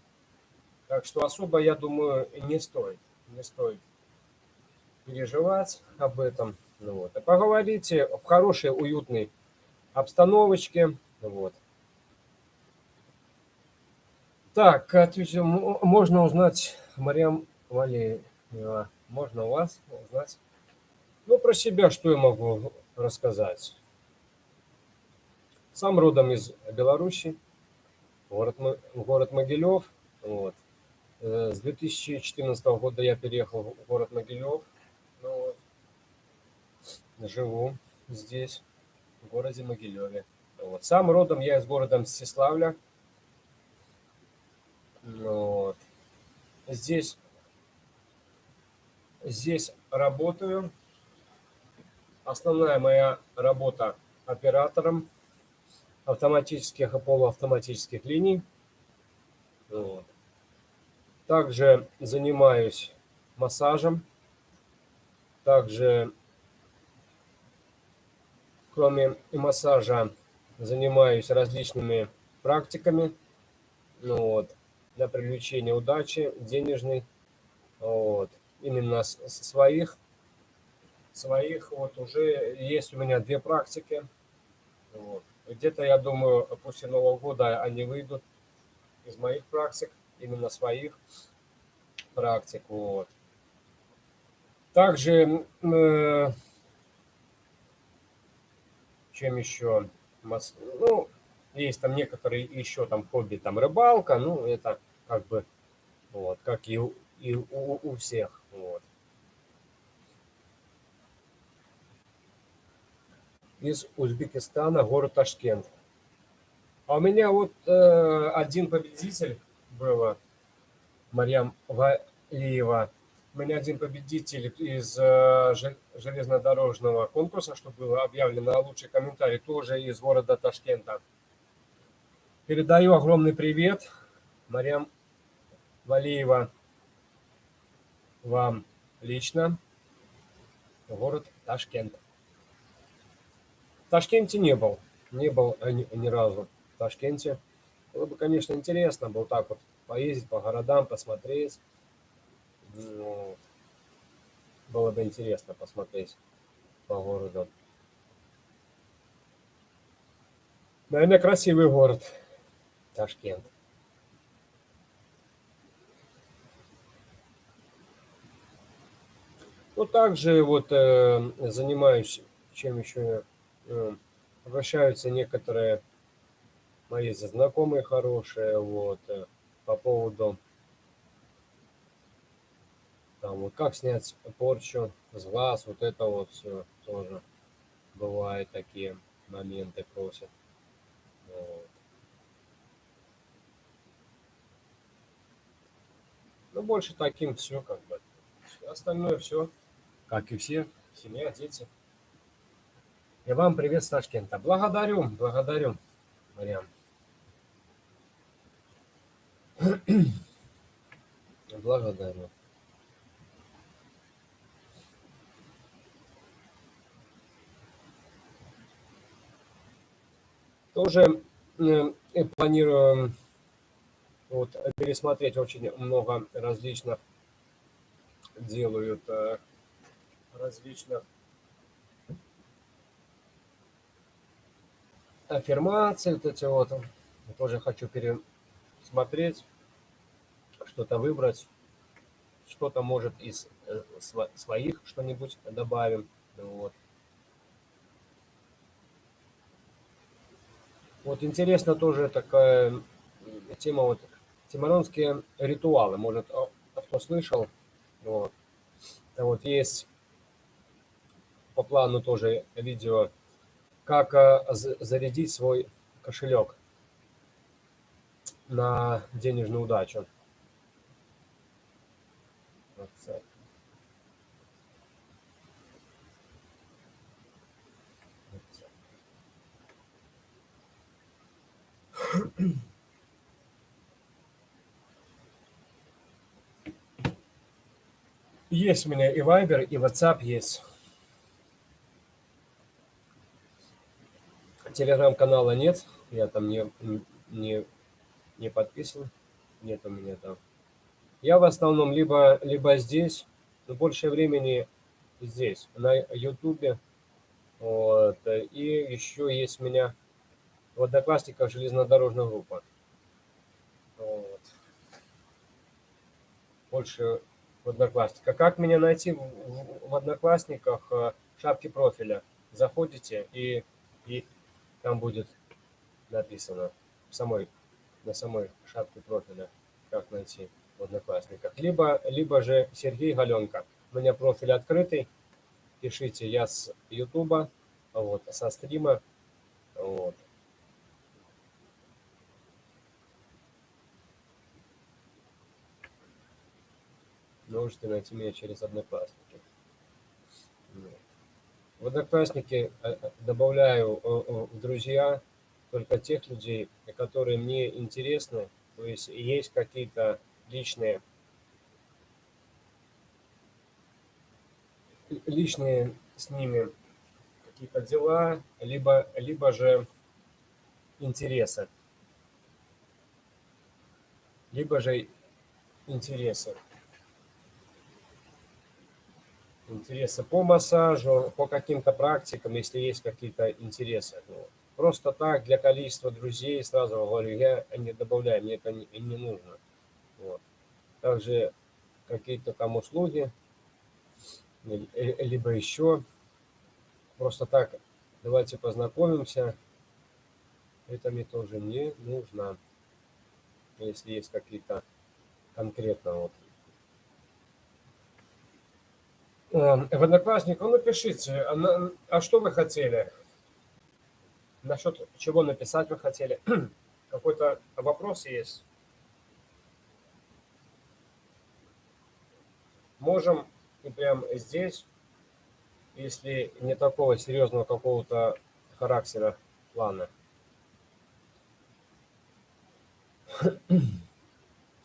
Так что особо, я думаю, не стоит, не стоит переживать об этом. Ну, вот. А поговорите в хорошей, уютной обстановочке. Вот. Так, отвечу, можно узнать, Мариам Валеева, можно у вас узнать? Ну, про себя что я могу рассказать? Сам родом из Беларуси, город, город Могилев. Вот. Э, с 2014 года я переехал в город Могилев. Ну, вот. Живу здесь, в городе Могилеве. Вот. Сам родом я из города Мстиславля. Вот. Здесь, здесь работаю. Основная моя работа оператором автоматических и полуавтоматических линий. Вот. Также занимаюсь массажем. Также, кроме массажа, занимаюсь различными практиками ну, вот, для привлечения удачи денежной. Вот. Именно своих. Своих вот уже есть у меня две практики. Вот. Где-то, я думаю, после Нового года они выйдут из моих практик, именно своих практик. Вот. Также, э, чем еще? Ну, есть там некоторые еще там хобби, там рыбалка, ну, это как бы, вот, как и, и у, у всех, вот. Из Узбекистана, город Ташкент. А у меня вот э, один победитель был, Марьям Валиева. У меня один победитель из э, железнодорожного конкурса, что было объявлено лучший комментарий, тоже из города Ташкента. Передаю огромный привет, Марьям Валиева, вам лично, город Ташкент. Ташкенте не был. Не был ни, ни разу в Ташкенте. Было бы, конечно, интересно было так вот поездить по городам, посмотреть. Ну, было бы интересно посмотреть по городу. Наверное, красивый город Ташкент. Ну, также вот э, занимаюсь, чем еще Э, обращаются некоторые мои знакомые хорошие, вот, э, по поводу, там, вот, как снять порчу с глаз, вот это вот все тоже бывают такие моменты просят. Вот. Ну, больше таким все, как бы. Остальное все, как и все, семья, дети. И вам привет с Ташкента. Благодарю, благодарю, Мариам. Благодарю. Тоже э, планирую вот пересмотреть очень много различных делают э, различных аффирмаций, вот эти вот. Я тоже хочу пересмотреть, что-то выбрать, что-то может из э, своих что-нибудь добавим. Вот. Вот интересно тоже такая тема, вот тимаронские ритуалы, может, кто слышал, вот. вот есть по плану тоже видео, как э, зарядить свой кошелек на денежную удачу. Есть у меня и Viber, и WhatsApp есть. Телеграм-канала нет, я там не, не, не подписан, нет у меня там. Я в основном либо, либо здесь, но больше времени здесь, на Ютубе. Вот. И еще есть у меня в Одноклассниках железнодорожная группа. Вот. Больше в Одноклассниках. Как меня найти в, в, в Одноклассниках? Э, в шапке профиля. Заходите и, и там будет написано самой, на самой шапке профиля, как найти в Одноклассниках. Либо, либо же Сергей Галенко. У меня профиль открытый. Пишите, я с Ютуба, вот, со стрима. Вот. можете найти меня через Одноклассники. В Одноклассники э, э, добавляю в друзья только тех людей, которые мне интересны, то есть есть какие-то личные личные с ними какие-то дела, либо, либо же интересы. Либо же интересы интересы по массажу, по каким-то практикам, если есть какие-то интересы. Ну, просто так, для количества друзей, сразу говорю, я не добавляю, мне это не, не нужно. Вот. Также какие-то там услуги, либо еще. Просто так, давайте познакомимся. Это мне тоже не нужно. Если есть какие-то конкретно вот Эм, в Одноклассниках, ну напишите, а, а что вы хотели? Насчет чего написать вы хотели? Какой-то вопрос есть? Можем и прям здесь, если не такого серьезного какого-то характера плана.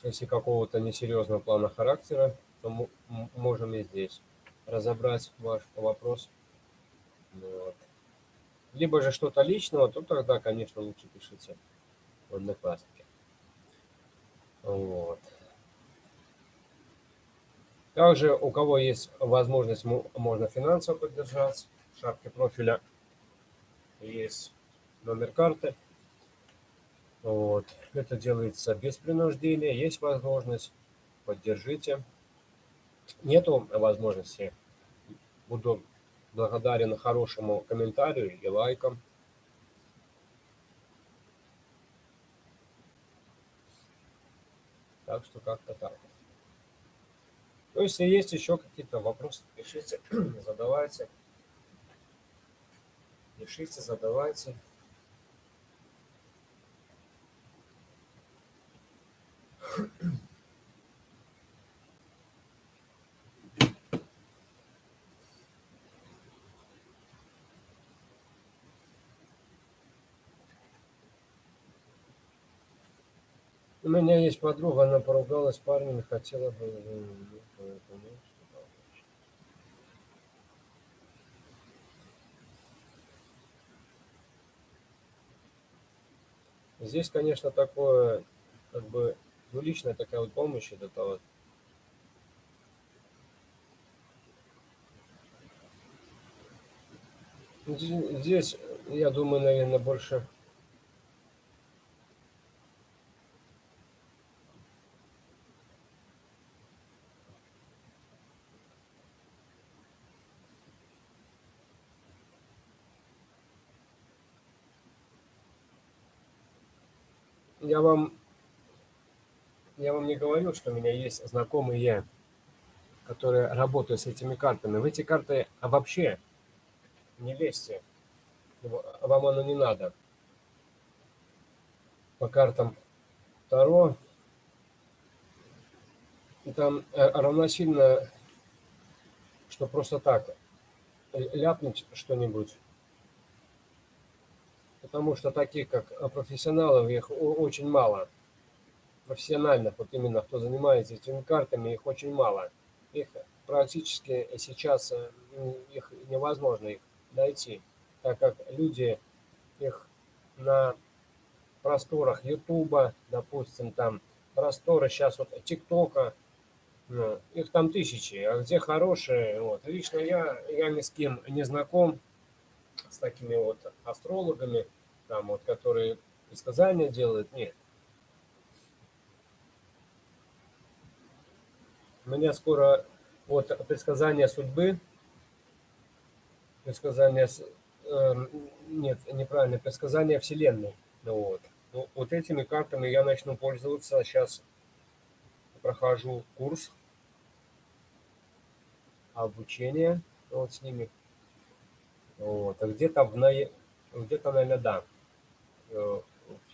Если какого-то несерьезного плана характера, то можем и здесь разобрать ваш вопрос. Вот. Либо же что-то личного, то тогда, конечно, лучше пишите в Одноклассники. Вот. Также, у кого есть возможность, можно финансово поддержать. В шапке профиля есть номер карты. Вот. Это делается без принуждения. Есть возможность, поддержите. Нету возможности Буду благодарен хорошему комментарию и лайкам. Так что как-то так. Ну, если есть еще какие-то вопросы, пишите, задавайте. Пишите, задавайте. У меня есть подруга, она поругалась с парнем и хотела бы... Здесь, конечно, такое, как бы, Двуличная такая вот помощь, это вот Здесь, я думаю, наверное, больше я вам я вам не говорил, что у меня есть знакомые, которые работают с этими картами. В эти карты вообще не лезьте. Вам оно не надо. По картам Таро там равносильно, что просто так ляпнуть что-нибудь. Потому что таких, как профессионалов, их очень мало. Профессиональных, вот именно кто занимается этими картами, их очень мало. Их практически сейчас, э, их невозможно их найти, так как люди их на просторах Ютуба, допустим, там просторы сейчас вот ТикТока, ну, их там тысячи, а где хорошие, вот. Лично я, я ни с кем не знаком с такими вот астрологами, там вот, которые предсказания делают, нет. У меня скоро вот предсказание судьбы предсказания, э, нет, неправильно, предсказания Вселенной. Ну, вот. Ну, вот этими картами я начну пользоваться. Сейчас прохожу курс обучения вот с ними. Вот. А где-то в где-то, наверное, да. Э,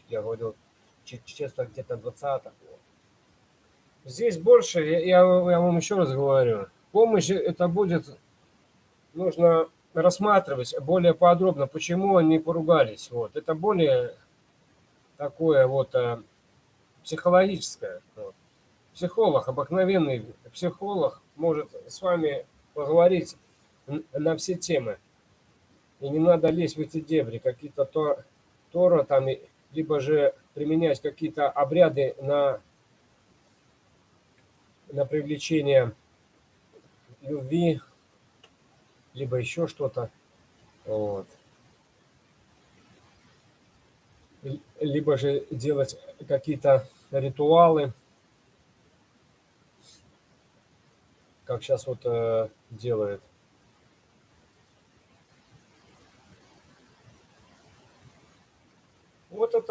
я говорил, честно, где-то 20 Здесь больше, я, я вам еще раз говорю, помощь это будет, нужно рассматривать более подробно, почему они поругались. Вот. Это более такое вот а, психологическое. Вот. Психолог, обыкновенный психолог может с вами поговорить на все темы. И не надо лезть в эти дебри, какие-то то, Тора там, либо же применять какие-то обряды на, на привлечение любви, либо еще что-то. Вот. Либо же делать какие-то ритуалы, как сейчас вот э, делают.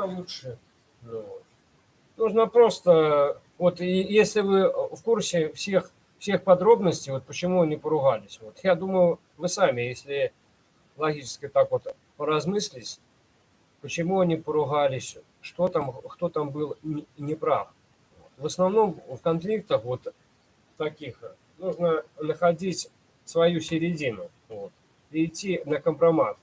Это лучше. Ну. Нужно просто, вот и если вы в курсе всех всех подробностей, вот почему они поругались. Вот я думаю, вы сами, если логически так вот поразмыслить, почему они поругались, что там, кто там был неправ. В основном в конфликтах вот таких нужно находить свою середину вот, и идти на компромат.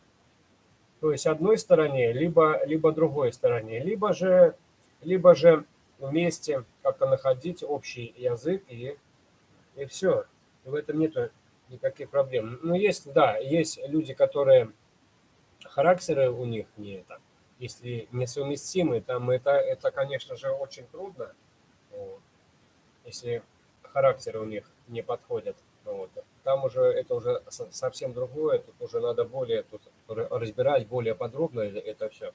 То есть одной стороне, либо, либо другой стороне, либо же, либо же вместе как-то находить общий язык и и все. В этом нет никаких проблем. Но есть, да, есть люди, которые характеры у них не это, если несовместимы, там это, это, конечно же, очень трудно, вот, если характеры у них не подходят. Вот. Там уже это уже совсем другое, тут уже надо более тут разбирать более подробно это все.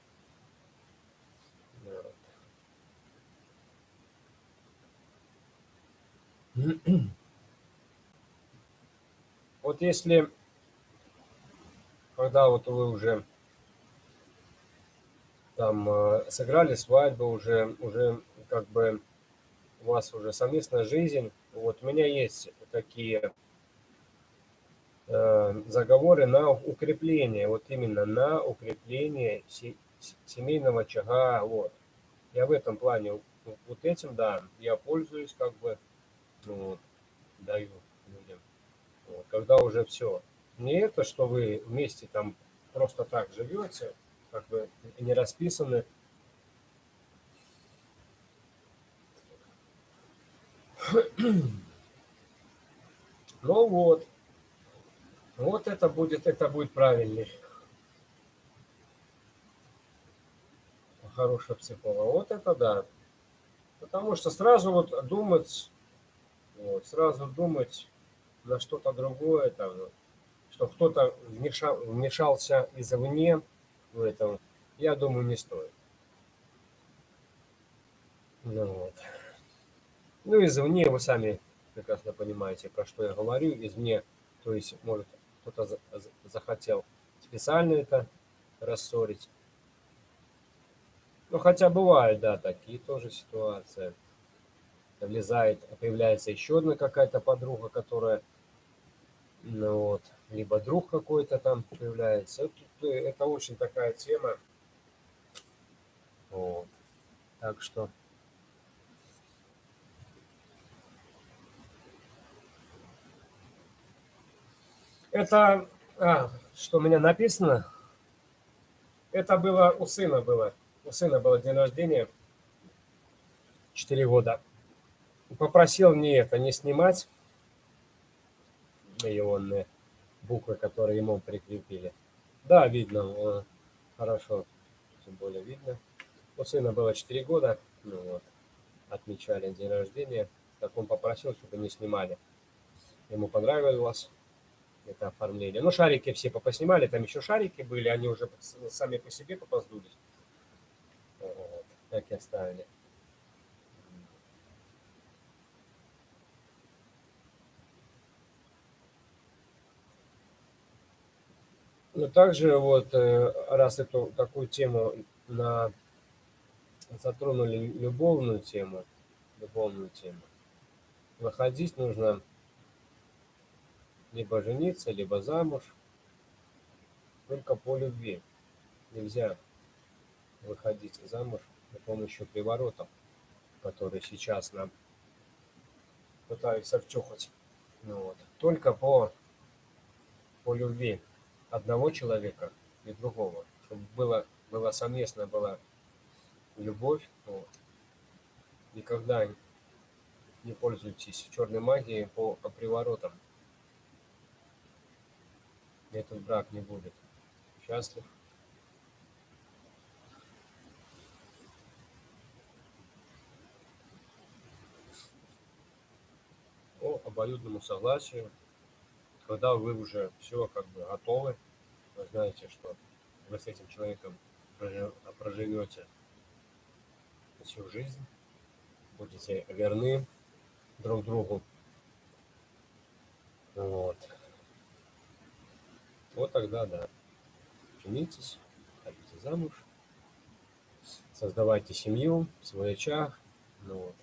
Вот. Если, когда вот вы уже там э, сыграли свадьбу, уже, уже как бы у вас уже совместная жизнь, вот у меня есть такие заговоры на укрепление, вот именно на укрепление семейного очага, вот. Я в этом плане, вот этим, да, я пользуюсь, как бы, ну, вот, даю людям. Вот, когда уже все. Не это, что вы вместе там просто так живете, как бы не расписаны. Ну вот. Вот это будет, это будет правильный. Хороший психолог. Вот это да. Потому что сразу вот думать, вот, сразу думать на что-то другое, там, что кто-то вмешал, вмешался извне в этом, я думаю, не стоит. Ну, вот. ну извне вы сами прекрасно понимаете, про что я говорю. Извне, то есть, может, кто-то захотел специально это рассорить. Ну, хотя бывают, да, такие тоже ситуации. Влезает, появляется еще одна какая-то подруга, которая, ну вот, либо друг какой-то там появляется. Это, это очень такая тема. Вот. Так что... Это, а, что у меня написано, это было у сына было. У сына было день рождения, 4 года. Попросил не это, не снимать ионные буквы, которые ему прикрепили. Да, видно, хорошо, тем более видно. У сына было 4 года, ну вот, отмечали день рождения. Так он попросил, чтобы не снимали. Ему понравилось это оформление. Ну, шарики все поснимали, там еще шарики были, они уже сами по себе попоздулись. Вот, так и оставили. Но также вот, э, раз эту такую тему на затронули любовную тему, любовную тему, выходить нужно либо жениться, либо замуж, только по любви. Нельзя выходить замуж с помощью приворотов, которые сейчас нам пытаются втюхать. Ну, вот. Только по, по любви одного человека и другого, чтобы было, было совместно была любовь. Вот. Никогда не пользуйтесь черной магией по приворотам этот брак не будет счастлив. По обоюдному согласию, когда вы уже все как бы готовы, вы знаете, что вы с этим человеком проживете всю жизнь, будете верны друг другу. Вот. Вот тогда, да, женитесь, ходите замуж, создавайте семью, свой очаг. Ну вот.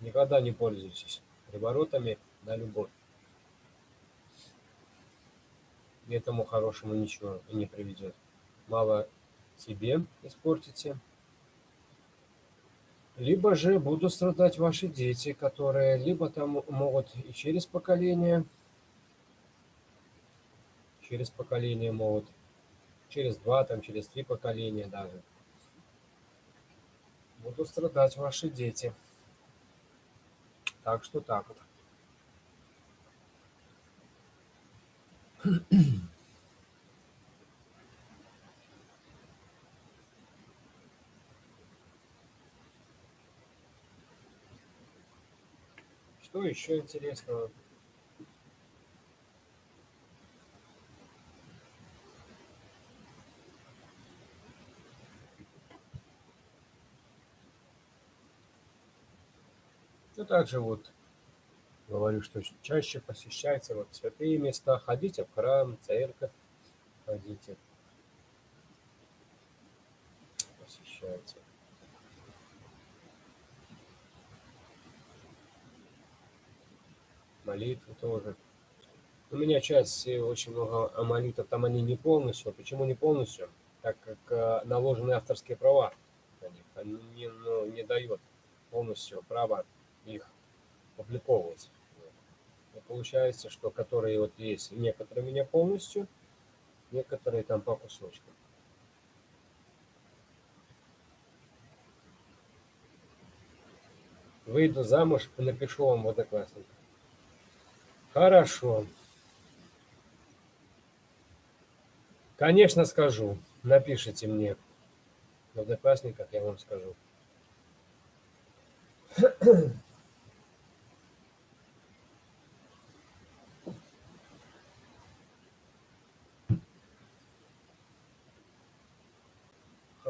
Никогда не пользуйтесь приворотами на любовь. К этому хорошему ничего не приведет. Мало себе испортите, либо же будут страдать ваши дети, которые либо там могут и через поколение через поколение могут, через два, там, через три поколения даже. Будут страдать ваши дети. Так что так вот. Что еще интересного? Также вот говорю, что чаще посещайте вот святые места, ходите в храм, церковь, ходите, посещайте. Молитвы тоже. У меня часть, э, очень много молитв, там они не полностью. Почему не полностью? Так как э, наложены авторские права них. Они не, ну, не дают полностью права их публиковывать. И получается, что которые вот есть, некоторые меня полностью, некоторые там по кусочкам. Выйду замуж и напишу вам в Одноклассниках. Хорошо. Конечно, скажу. Напишите мне в Одноклассниках, я вам скажу.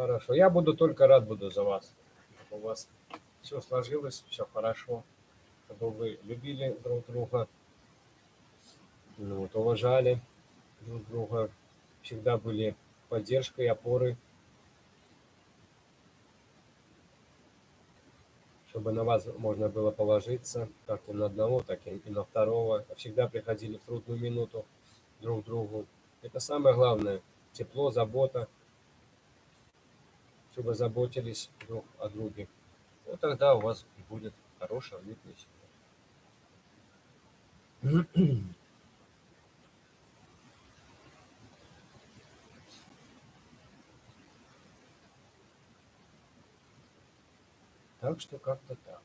Хорошо. Я буду только рад буду за вас. Чтобы у вас все сложилось, все хорошо. Чтобы вы любили друг друга, ну, вот, уважали друг друга, всегда были поддержкой, опорой. Чтобы на вас можно было положиться, как и на одного, так и на второго. Всегда приходили в трудную минуту друг к другу. Это самое главное. Тепло, забота чтобы заботились друг о друге. Вот тогда у вас будет хорошая, уютная семья. Так что как-то так.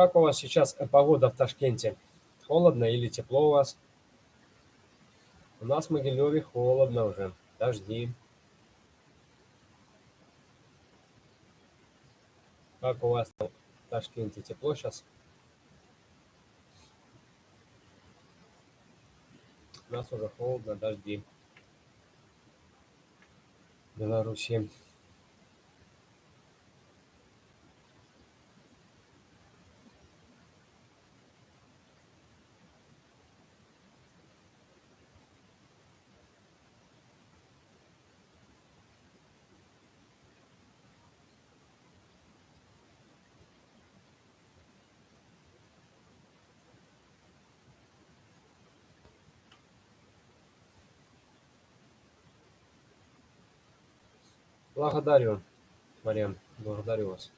Как у вас сейчас погода в Ташкенте? Холодно или тепло у вас? У нас в Могилеве холодно уже, дожди. Как у вас в Ташкенте тепло сейчас? У нас уже холодно, дожди. Беларуси. Благодарю, Марьям, благодарю вас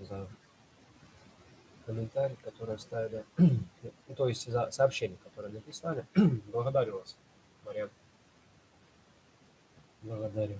за комментарий, который оставили, то есть за сообщение, которое написали. Благодарю вас, Марьям. Благодарю.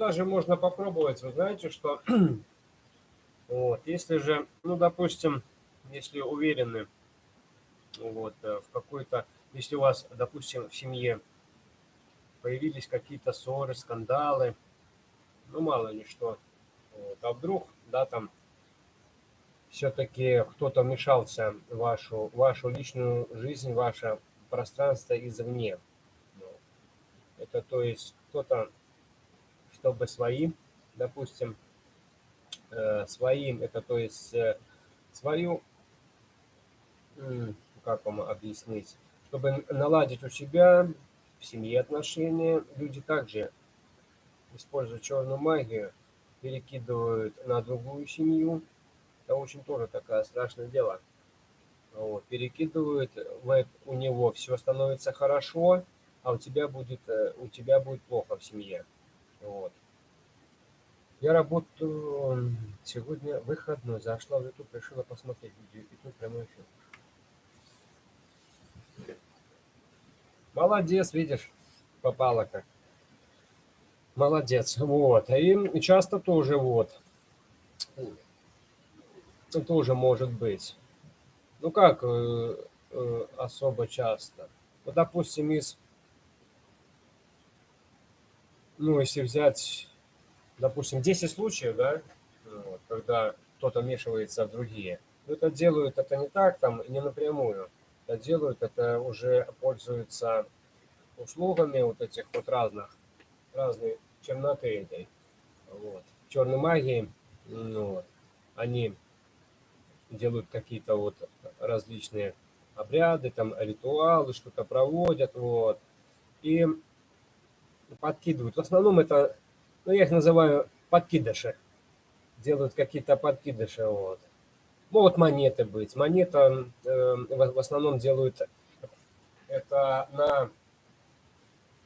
Даже можно попробовать, вы знаете, что вот, если же, ну, допустим, если уверены вот, э, в какой-то, если у вас, допустим, в семье появились какие-то ссоры, скандалы, ну, мало ли что, вот, а вдруг, да, там, все-таки кто-то вмешался в вашу, вашу личную жизнь, ваше пространство извне. Это то есть кто-то чтобы своим, допустим, э, своим, это то есть э, свою, как вам объяснить, чтобы наладить у себя в семье отношения, люди также используют черную магию, перекидывают на другую семью. Это очень тоже такое страшное дело. Вот, перекидывают, у него все становится хорошо, а у тебя будет, э, у тебя будет плохо в семье. Вот. Я работаю сегодня выходной. Зашла в YouTube, решила посмотреть видео. И тут прямой эфир. Молодец, видишь, попала как. Молодец. Вот. И часто тоже вот. Тоже может быть. Ну как э, э, особо часто? Вот, допустим, из ну, если взять, допустим, 10 случаев, да, вот, когда кто-то вмешивается в другие, ну, это делают это не так, там, не напрямую, это делают, это уже пользуются услугами вот этих вот разных, разной черноты этой, вот, черной магии, ну, вот, они делают какие-то вот различные обряды, там ритуалы, что-то проводят, вот, и подкидывают. В основном это, ну, я их называю подкидыши, делают какие-то подкидыши, вот. Могут монеты быть. Монета э, в основном делают это на,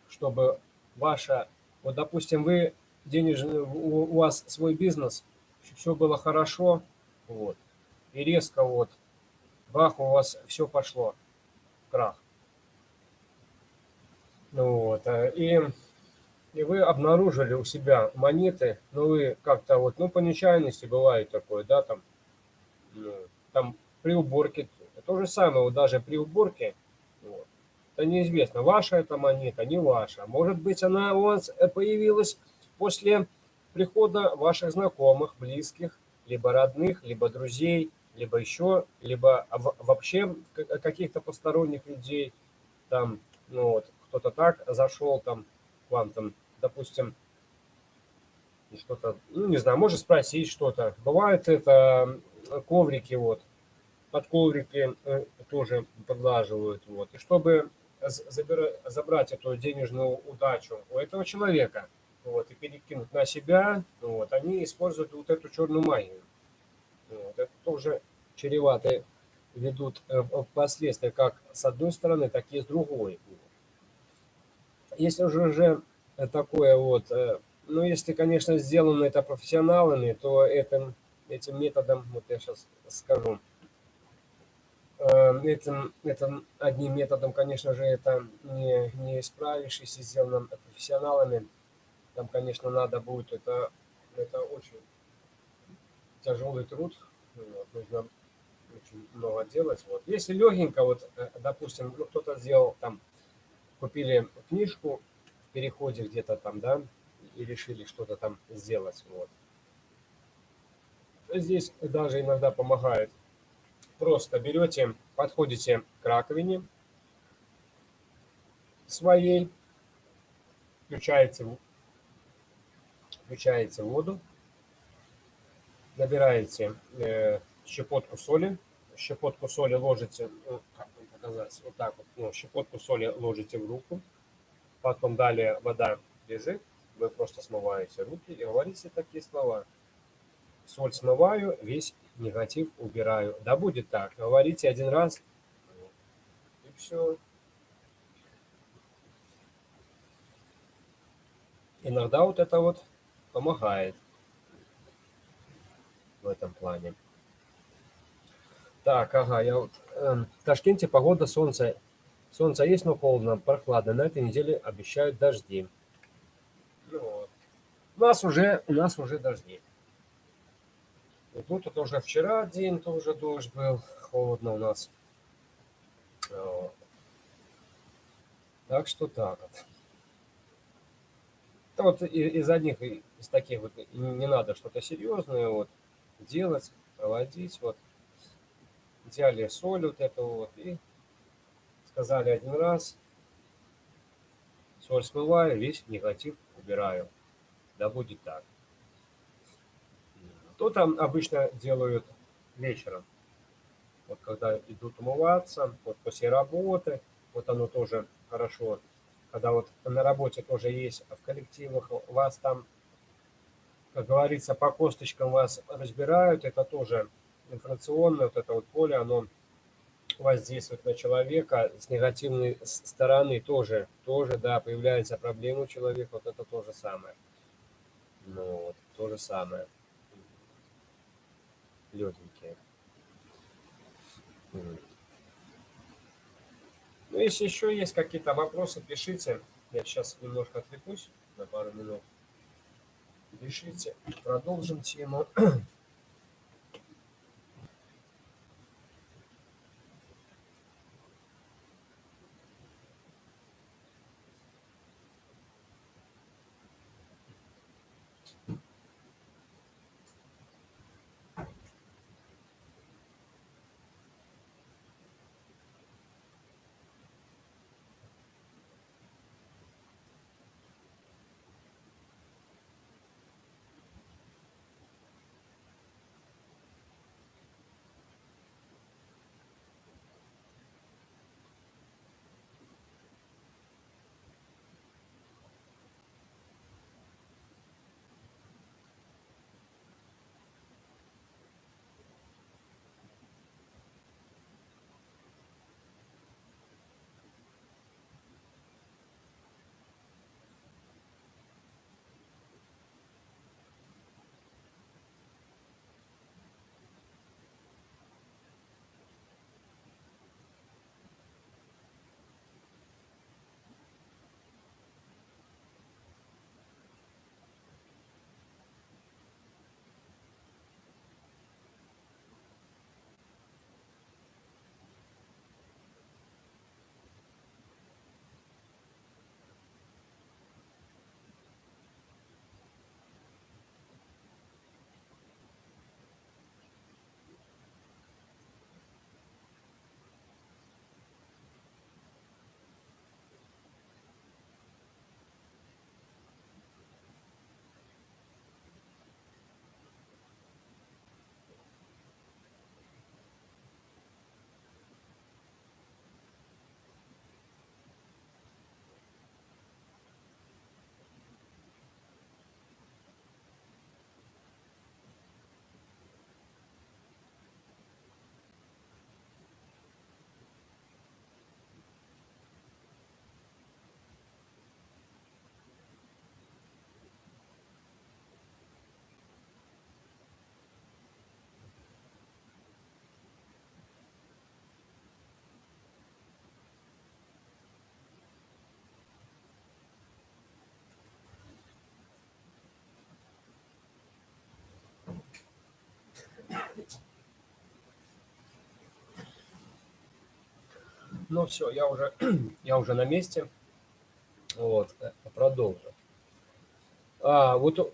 чтобы ваша, вот допустим, вы денежный, у, у вас свой бизнес, все было хорошо, вот, и резко вот, бах, у вас все пошло, крах. Ну вот, э, и, и вы обнаружили у себя монеты, но вы как-то вот, ну, по нечаянности бывает такое, да, там, ну, там при уборке, то же самое, вот даже при уборке, вот, это неизвестно, ваша эта монета, не ваша. Может быть, она у вас появилась после прихода ваших знакомых, близких, либо родных, либо друзей, либо еще, либо вообще каких-то посторонних людей, там, ну вот, кто-то так зашел там вам, там, допустим, что-то, ну, не знаю, может спросить что-то. Бывает это коврики, вот, под коврики э, тоже поглаживают, вот. И чтобы забрать эту денежную удачу у этого человека, вот, и перекинуть на себя, вот, они используют вот эту черную магию. Вот, это тоже чревато ведут э, последствия как с одной стороны, так и с другой. Если уже, уже такое вот, э, ну, если, конечно, сделано это профессионалами, то этим, этим методом, вот я сейчас скажу, э, этим, этим одним методом, конечно же, это не, не исправишь, если сделано профессионалами. Там, конечно, надо будет, это, это очень тяжелый труд, вот, нужно очень много делать. Вот. Если легенько, вот, э, допустим, ну, кто-то сделал там купили книжку переходе где-то там, да, и решили что-то там сделать. Вот. Здесь даже иногда помогает. Просто берете, подходите к раковине своей, включаете, включаете воду, набираете э, щепотку соли, щепотку соли ложите, ну, как показать, вот так вот, ну, щепотку соли ложите в руку, потом далее вода лежит, вы просто смываете руки и говорите такие слова. Соль смываю, весь негатив убираю. Да будет так, говорите один раз, и все. Иногда вот это вот помогает в этом плане. Так, ага, я вот... Э, в Ташкенте погода, солнце. Солнце есть, но холодно, прохладно. На этой неделе обещают дожди. Ну вот. У нас уже, у нас уже дожди. И тут уже вчера день тоже дождь был. Холодно у нас. Вот. Так что так вот. Это вот из одних, из таких вот, не надо что-то серьезное вот делать, проводить. Вот взяли соль вот эту вот и сказали один раз, соль смываю, весь негатив убираю. Да будет так. То там обычно делают вечером. Вот когда идут умываться, вот после работы, вот оно тоже хорошо. Когда вот на работе тоже есть, а в коллективах вас там, как говорится, по косточкам вас разбирают, это тоже информационное вот это вот поле, оно воздействует на человека с негативной стороны тоже, тоже, да, появляется проблема у человека, вот это то же самое. Ну, вот, то же самое. Легенькие. Ну, если еще есть какие-то вопросы, пишите. Я сейчас немножко отвлекусь на пару минут. Пишите, продолжим тему. Ну все, я уже, я уже на месте. Вот, э, продолжу. А, вот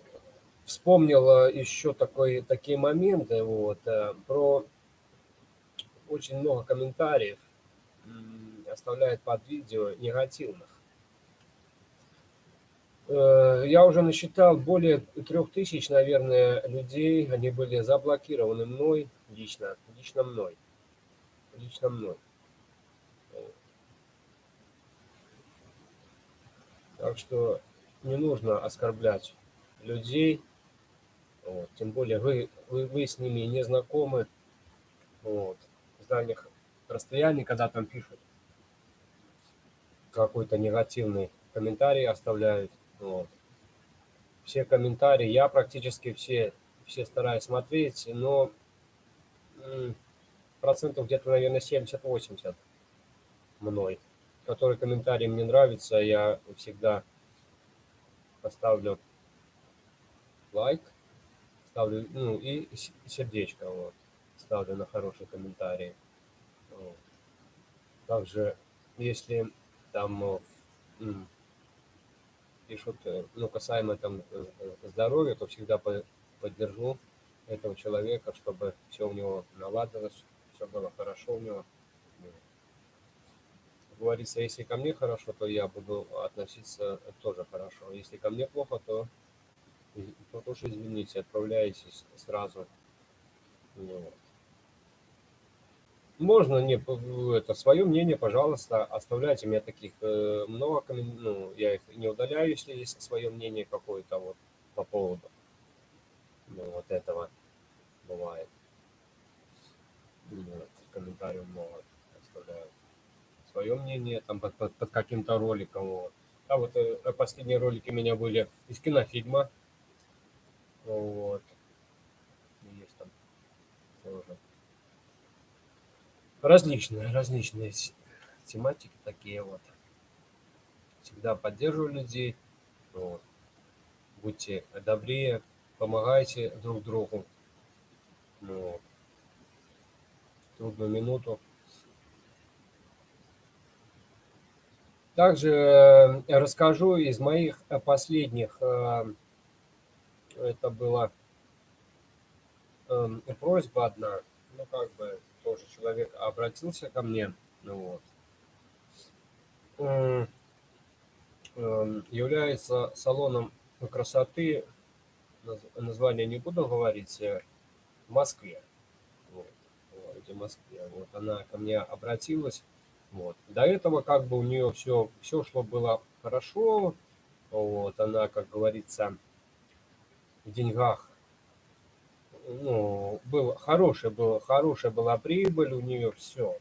вспомнил еще такой, такие моменты, вот, э, про очень много комментариев оставляет под видео негативных. Э, я уже насчитал более трех тысяч, наверное, людей, они были заблокированы мной, лично, лично мной, лично мной. Так что не нужно оскорблять людей, вот, тем более вы, вы, вы с ними не знакомы, вот, с дальних расстояний, когда там пишут какой-то негативный комментарий оставляют. Вот. Все комментарии, я практически все, все стараюсь смотреть, но процентов где-то, наверное, 70-80 мной. Который комментарий мне нравится, я всегда поставлю лайк, ставлю, ну, и сердечко, вот, ставлю на хороший комментарий. Вот. Также, если там пишут, э, ну, касаемо там э, здоровья, то всегда поддержу этого человека, чтобы все у него наладилось, все было хорошо у него. Говорится, если ко мне хорошо, то я буду относиться тоже хорошо. Если ко мне плохо, то, то тоже извините, отправляйтесь сразу. Вот. Можно не это свое мнение, пожалуйста, оставляйте. У меня таких э, много, ну, я их не удаляю, если есть свое мнение какое-то вот по поводу ну, вот этого бывает. Вот, комментариев много. Свое мнение там под, под, под каким-то роликом. Вот. А вот э, последние ролики у меня были из кинофильма. Вот. Есть там тоже различные, различные тематики такие вот. Всегда поддерживаю людей. Вот. Будьте добрее, помогайте друг другу. Вот. Трудную минуту. Также э, расскажу из моих последних, э, это была эм, просьба одна, ну как бы тоже человек обратился ко мне, ну вот, эм, является салоном красоты, название не буду говорить, э, в Москве, вот, в городе Москве. Вот она ко мне обратилась, вот. До этого как бы у нее все, все шло было хорошо, вот, она, как говорится, в деньгах ну, был хороший, был, хорошая была прибыль у нее, все.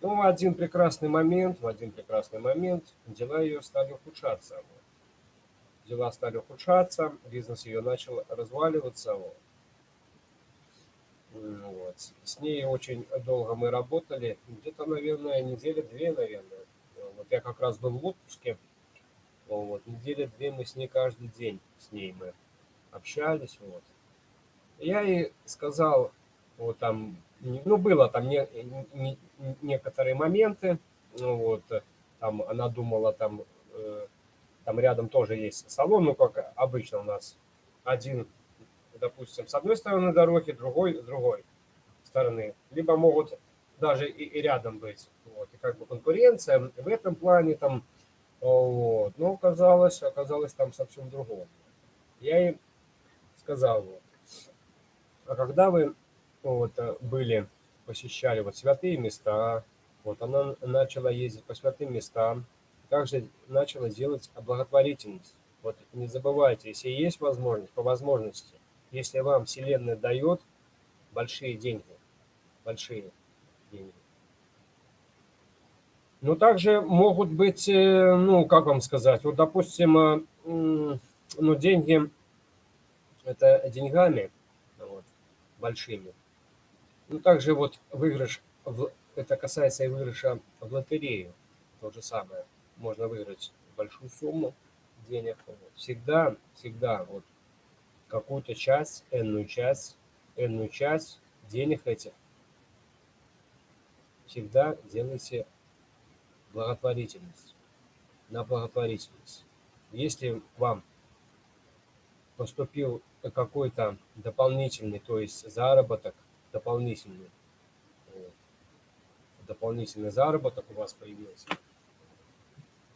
Ну, в один прекрасный момент, в один прекрасный момент дела ее стали ухудшаться. Вот. Дела стали ухудшаться, бизнес ее начал разваливаться. Вот. Вот. С ней очень долго мы работали, где-то, наверное, недели две, наверное. Вот я как раз был в отпуске, вот, недели две мы с ней каждый день, с ней мы общались, вот. Я ей сказал, вот там, ну, было там не, не, некоторые моменты, ну, вот, там она думала, там, э, там рядом тоже есть салон, ну, как обычно у нас, один, допустим, с одной стороны дороги, другой с другой стороны, либо могут даже и, и рядом быть, вот, и как бы конкуренция в этом плане, там, вот, но оказалось, оказалось там совсем другое. Я ей сказал, вот, а когда вы вот, были, посещали вот святые места, вот она начала ездить по святым местам, также начала делать благотворительность. Вот не забывайте, если есть возможность, по возможности, если вам Вселенная дает большие деньги, большие деньги. Но также могут быть, э, ну, как вам сказать, вот, допустим, э, ну, деньги, это деньгами, большими. Ну, также вот выигрыш, в, это касается и выигрыша в лотерею, то же самое. Можно выиграть большую сумму денег. Вот. Всегда, всегда вот какую-то часть, энную часть, энную часть денег этих всегда делайте благотворительность, на благотворительность. Если вам поступил какой-то дополнительный, то есть заработок дополнительный, дополнительный заработок у вас появился,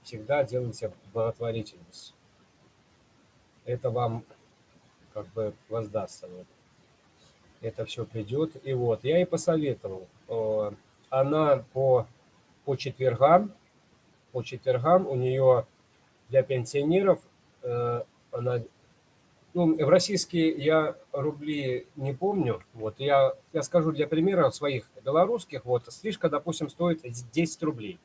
всегда делайте благотворительность. Это вам как бы воздастся. Вот. Это все придет. И вот, я и посоветовал. Э, она по, по четвергам, по четвергам у нее для пенсионеров, э, она, ну, в российские я рубли не помню, вот, я, я скажу для примера своих белорусских, вот, стрижка, допустим, стоит 10 рублей.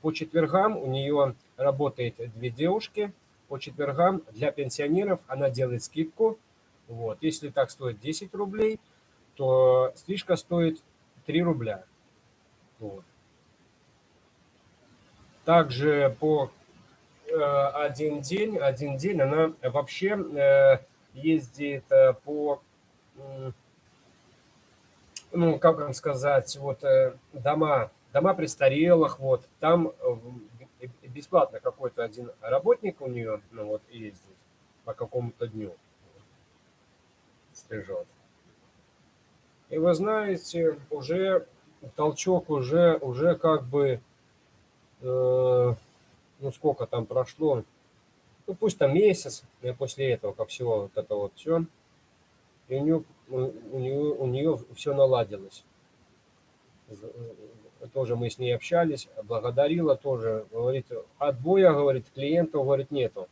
По четвергам у нее работает две девушки. По четвергам для пенсионеров она делает скидку. Вот. Если так стоит 10 рублей, то стрижка стоит 3 рубля. Вот. Также по э, один день, один день она вообще э, ездит э, по, ну, как вам сказать, вот дома дома престарелых, вот, там э, бесплатно какой-то один работник у нее, ну вот, ездит по какому-то дню, стрижет. И вы знаете, уже толчок уже, уже как бы, э, ну сколько там прошло, ну пусть там месяц, и после этого, как всего вот это вот все, и у нее, у нее, у нее все наладилось тоже мы с ней общались, благодарила тоже, говорит, отбоя, говорит, клиентов, говорит, нету.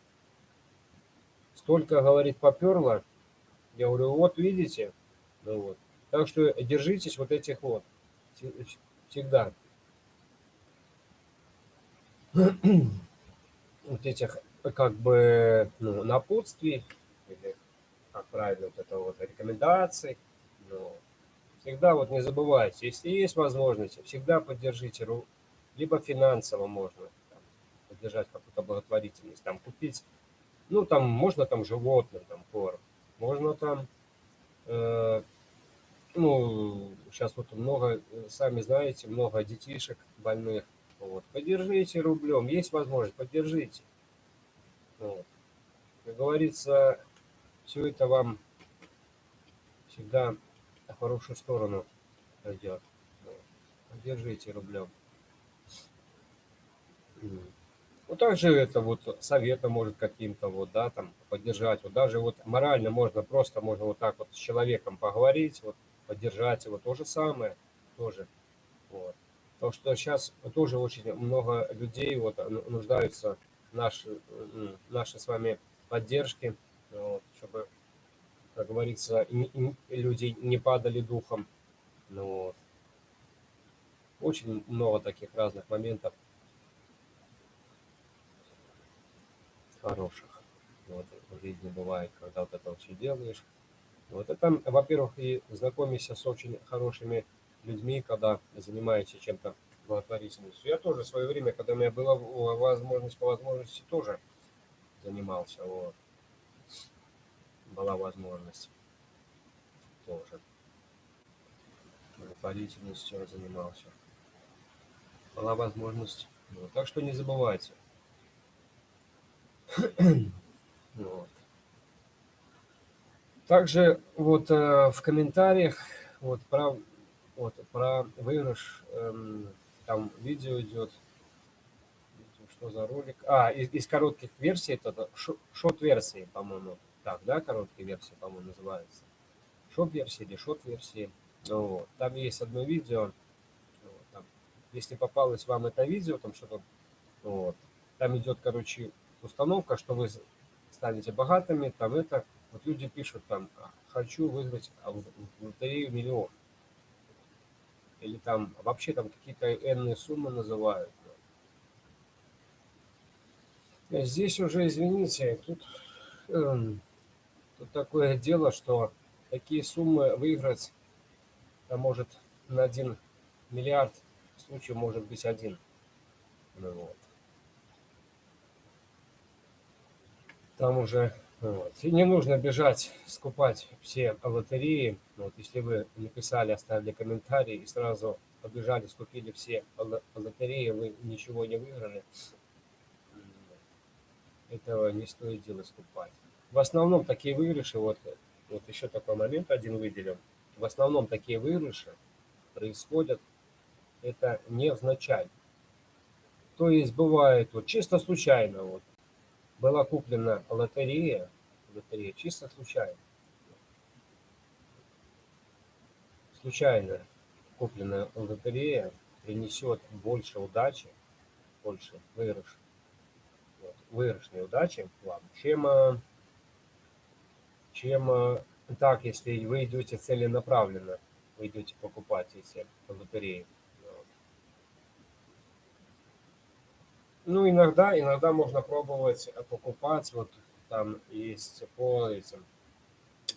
Столько, говорит, поперло. Я говорю, вот видите, ну вот. Так что держитесь вот этих вот, всегда. Вот этих, как бы, ну, напутствий, или, как правильно, вот это вот рекомендаций, ну, всегда вот не забывайте, если есть возможность, всегда поддержите, либо финансово можно там, поддержать какую-то благотворительность, там купить, ну там можно там животным, там корм, можно там, э, ну сейчас вот много, сами знаете, много детишек больных, вот, поддержите рублем, есть возможность, поддержите. Вот. Как говорится, все это вам всегда в хорошую сторону пойдет. Держите рублем. Вот также это вот совета может каким-то вот, да, там поддержать. Вот даже вот морально можно просто, можно вот так вот с человеком поговорить, вот поддержать его. То же самое тоже. Вот. Потому что сейчас тоже очень много людей вот нуждаются в нашей, нашей с вами поддержке, вот, чтобы как говорится, люди не падали духом. Ну, вот. Очень много таких разных моментов хороших. Вот, в жизни бывает, когда вот это все делаешь. Вот это, во-первых, и знакомишься с очень хорошими людьми, когда занимаешься чем-то благотворительностью. Я тоже в свое время, когда у меня была возможность по возможности, тоже занимался. Вот была возможность тоже благотворительностью занимался. Была возможность. Вот. Так что не забывайте. вот. Также вот э, в комментариях вот про вот про выигрыш э, там видео идет что за ролик а из, из коротких версий это short версии по-моему так, да, короткие версии, по-моему, называется. Шоп-версии или short-версии. Ну вот. Там есть одно видео. Вот, там, если попалось вам это видео, там что-то, вот, там идет, короче, установка, что вы станете богатыми, там это, вот люди пишут там, «А, хочу выиграть в лотерею миллион. Или там вообще там какие-то энные суммы называют. Здесь уже, извините, тут эм, Тут такое дело, что такие суммы выиграть а может на 1 миллиард случаев может быть один. Ну, вот. Там уже вот. И не нужно бежать, скупать все лотереи. Вот, если вы написали, оставили комментарий и сразу побежали, скупили все лотереи, вы ничего не выиграли, этого не стоит делать скупать. В основном такие выигрыши, вот, вот еще такой момент один выделим, в основном такие выигрыши происходят, это невзначай. То есть бывает вот чисто случайно, вот, была куплена лотерея, лотерея чисто случайно. Случайно купленная лотерея принесет больше удачи, больше выигрыш, вот, выигрышной удачи вам, чем, чем э, так, если вы идете целенаправленно, вы идете покупать эти лотереи. Ну, иногда, иногда можно пробовать покупать, вот там есть по этим,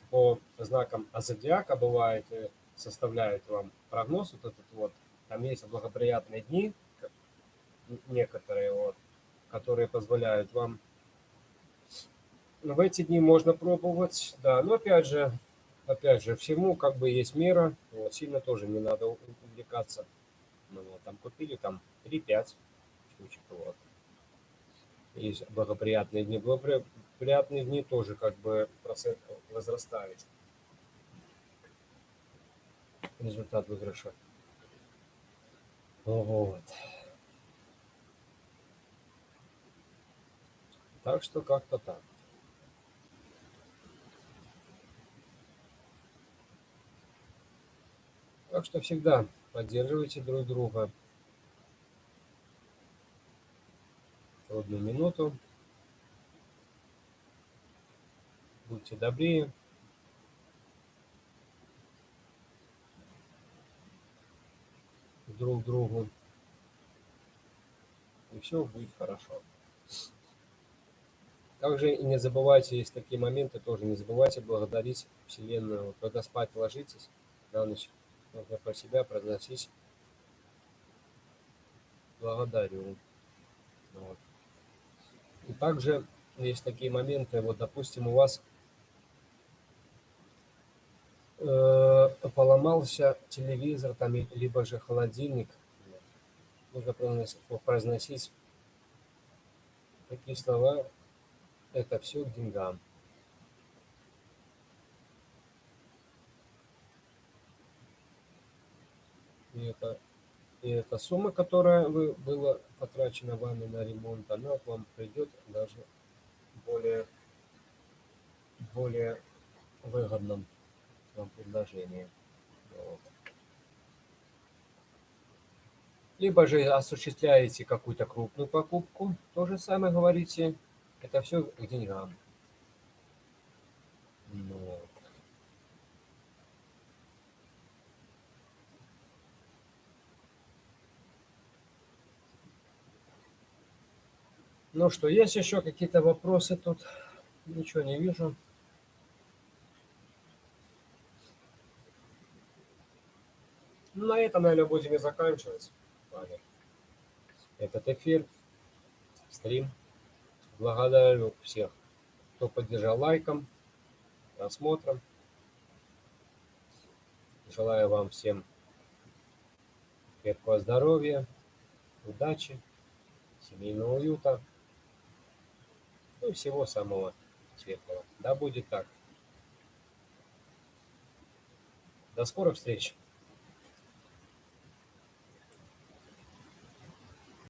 по знакам зодиака бывает, э, составляют вам прогноз вот этот вот, там есть благоприятные дни, некоторые вот, которые позволяют вам в эти дни можно пробовать, да, но опять же, опять же, всему как бы есть мера, вот, сильно тоже не надо увлекаться. Ну, вот, там купили там 3-5 штучек, вот есть благоприятные дни. Благоприятные дни тоже как бы процент возрастает. Результат выигрыша. Вот. Так что как-то так. Так что всегда поддерживайте друг друга. одну минуту. Будьте добрее. друг другу. И все будет хорошо. Также и не забывайте, есть такие моменты, тоже не забывайте благодарить Вселенную. Когда спать ложитесь на ночь, нужно про себя произносить благодарю. Вот. И также есть такие моменты, вот, допустим, у вас э, поломался телевизор, там, либо же холодильник, нужно произносить такие слова, это все к деньгам. И это и эта сумма, которая вы, была потрачена вами на ремонт, она к вам придет даже более, более выгодном вам предложении. Вот. Либо же осуществляете какую-то крупную покупку, то же самое говорите, это все к деньгам. Вот. Ну что, есть еще какие-то вопросы тут? Ничего не вижу. На этом, наверное, будем и заканчивать. Этот эфир, стрим. Благодарю всех, кто поддержал лайком, просмотром. Желаю вам всем крепкого здоровья, удачи, семейного уюта. Ну всего самого светлого. Да будет так. До скорых встреч!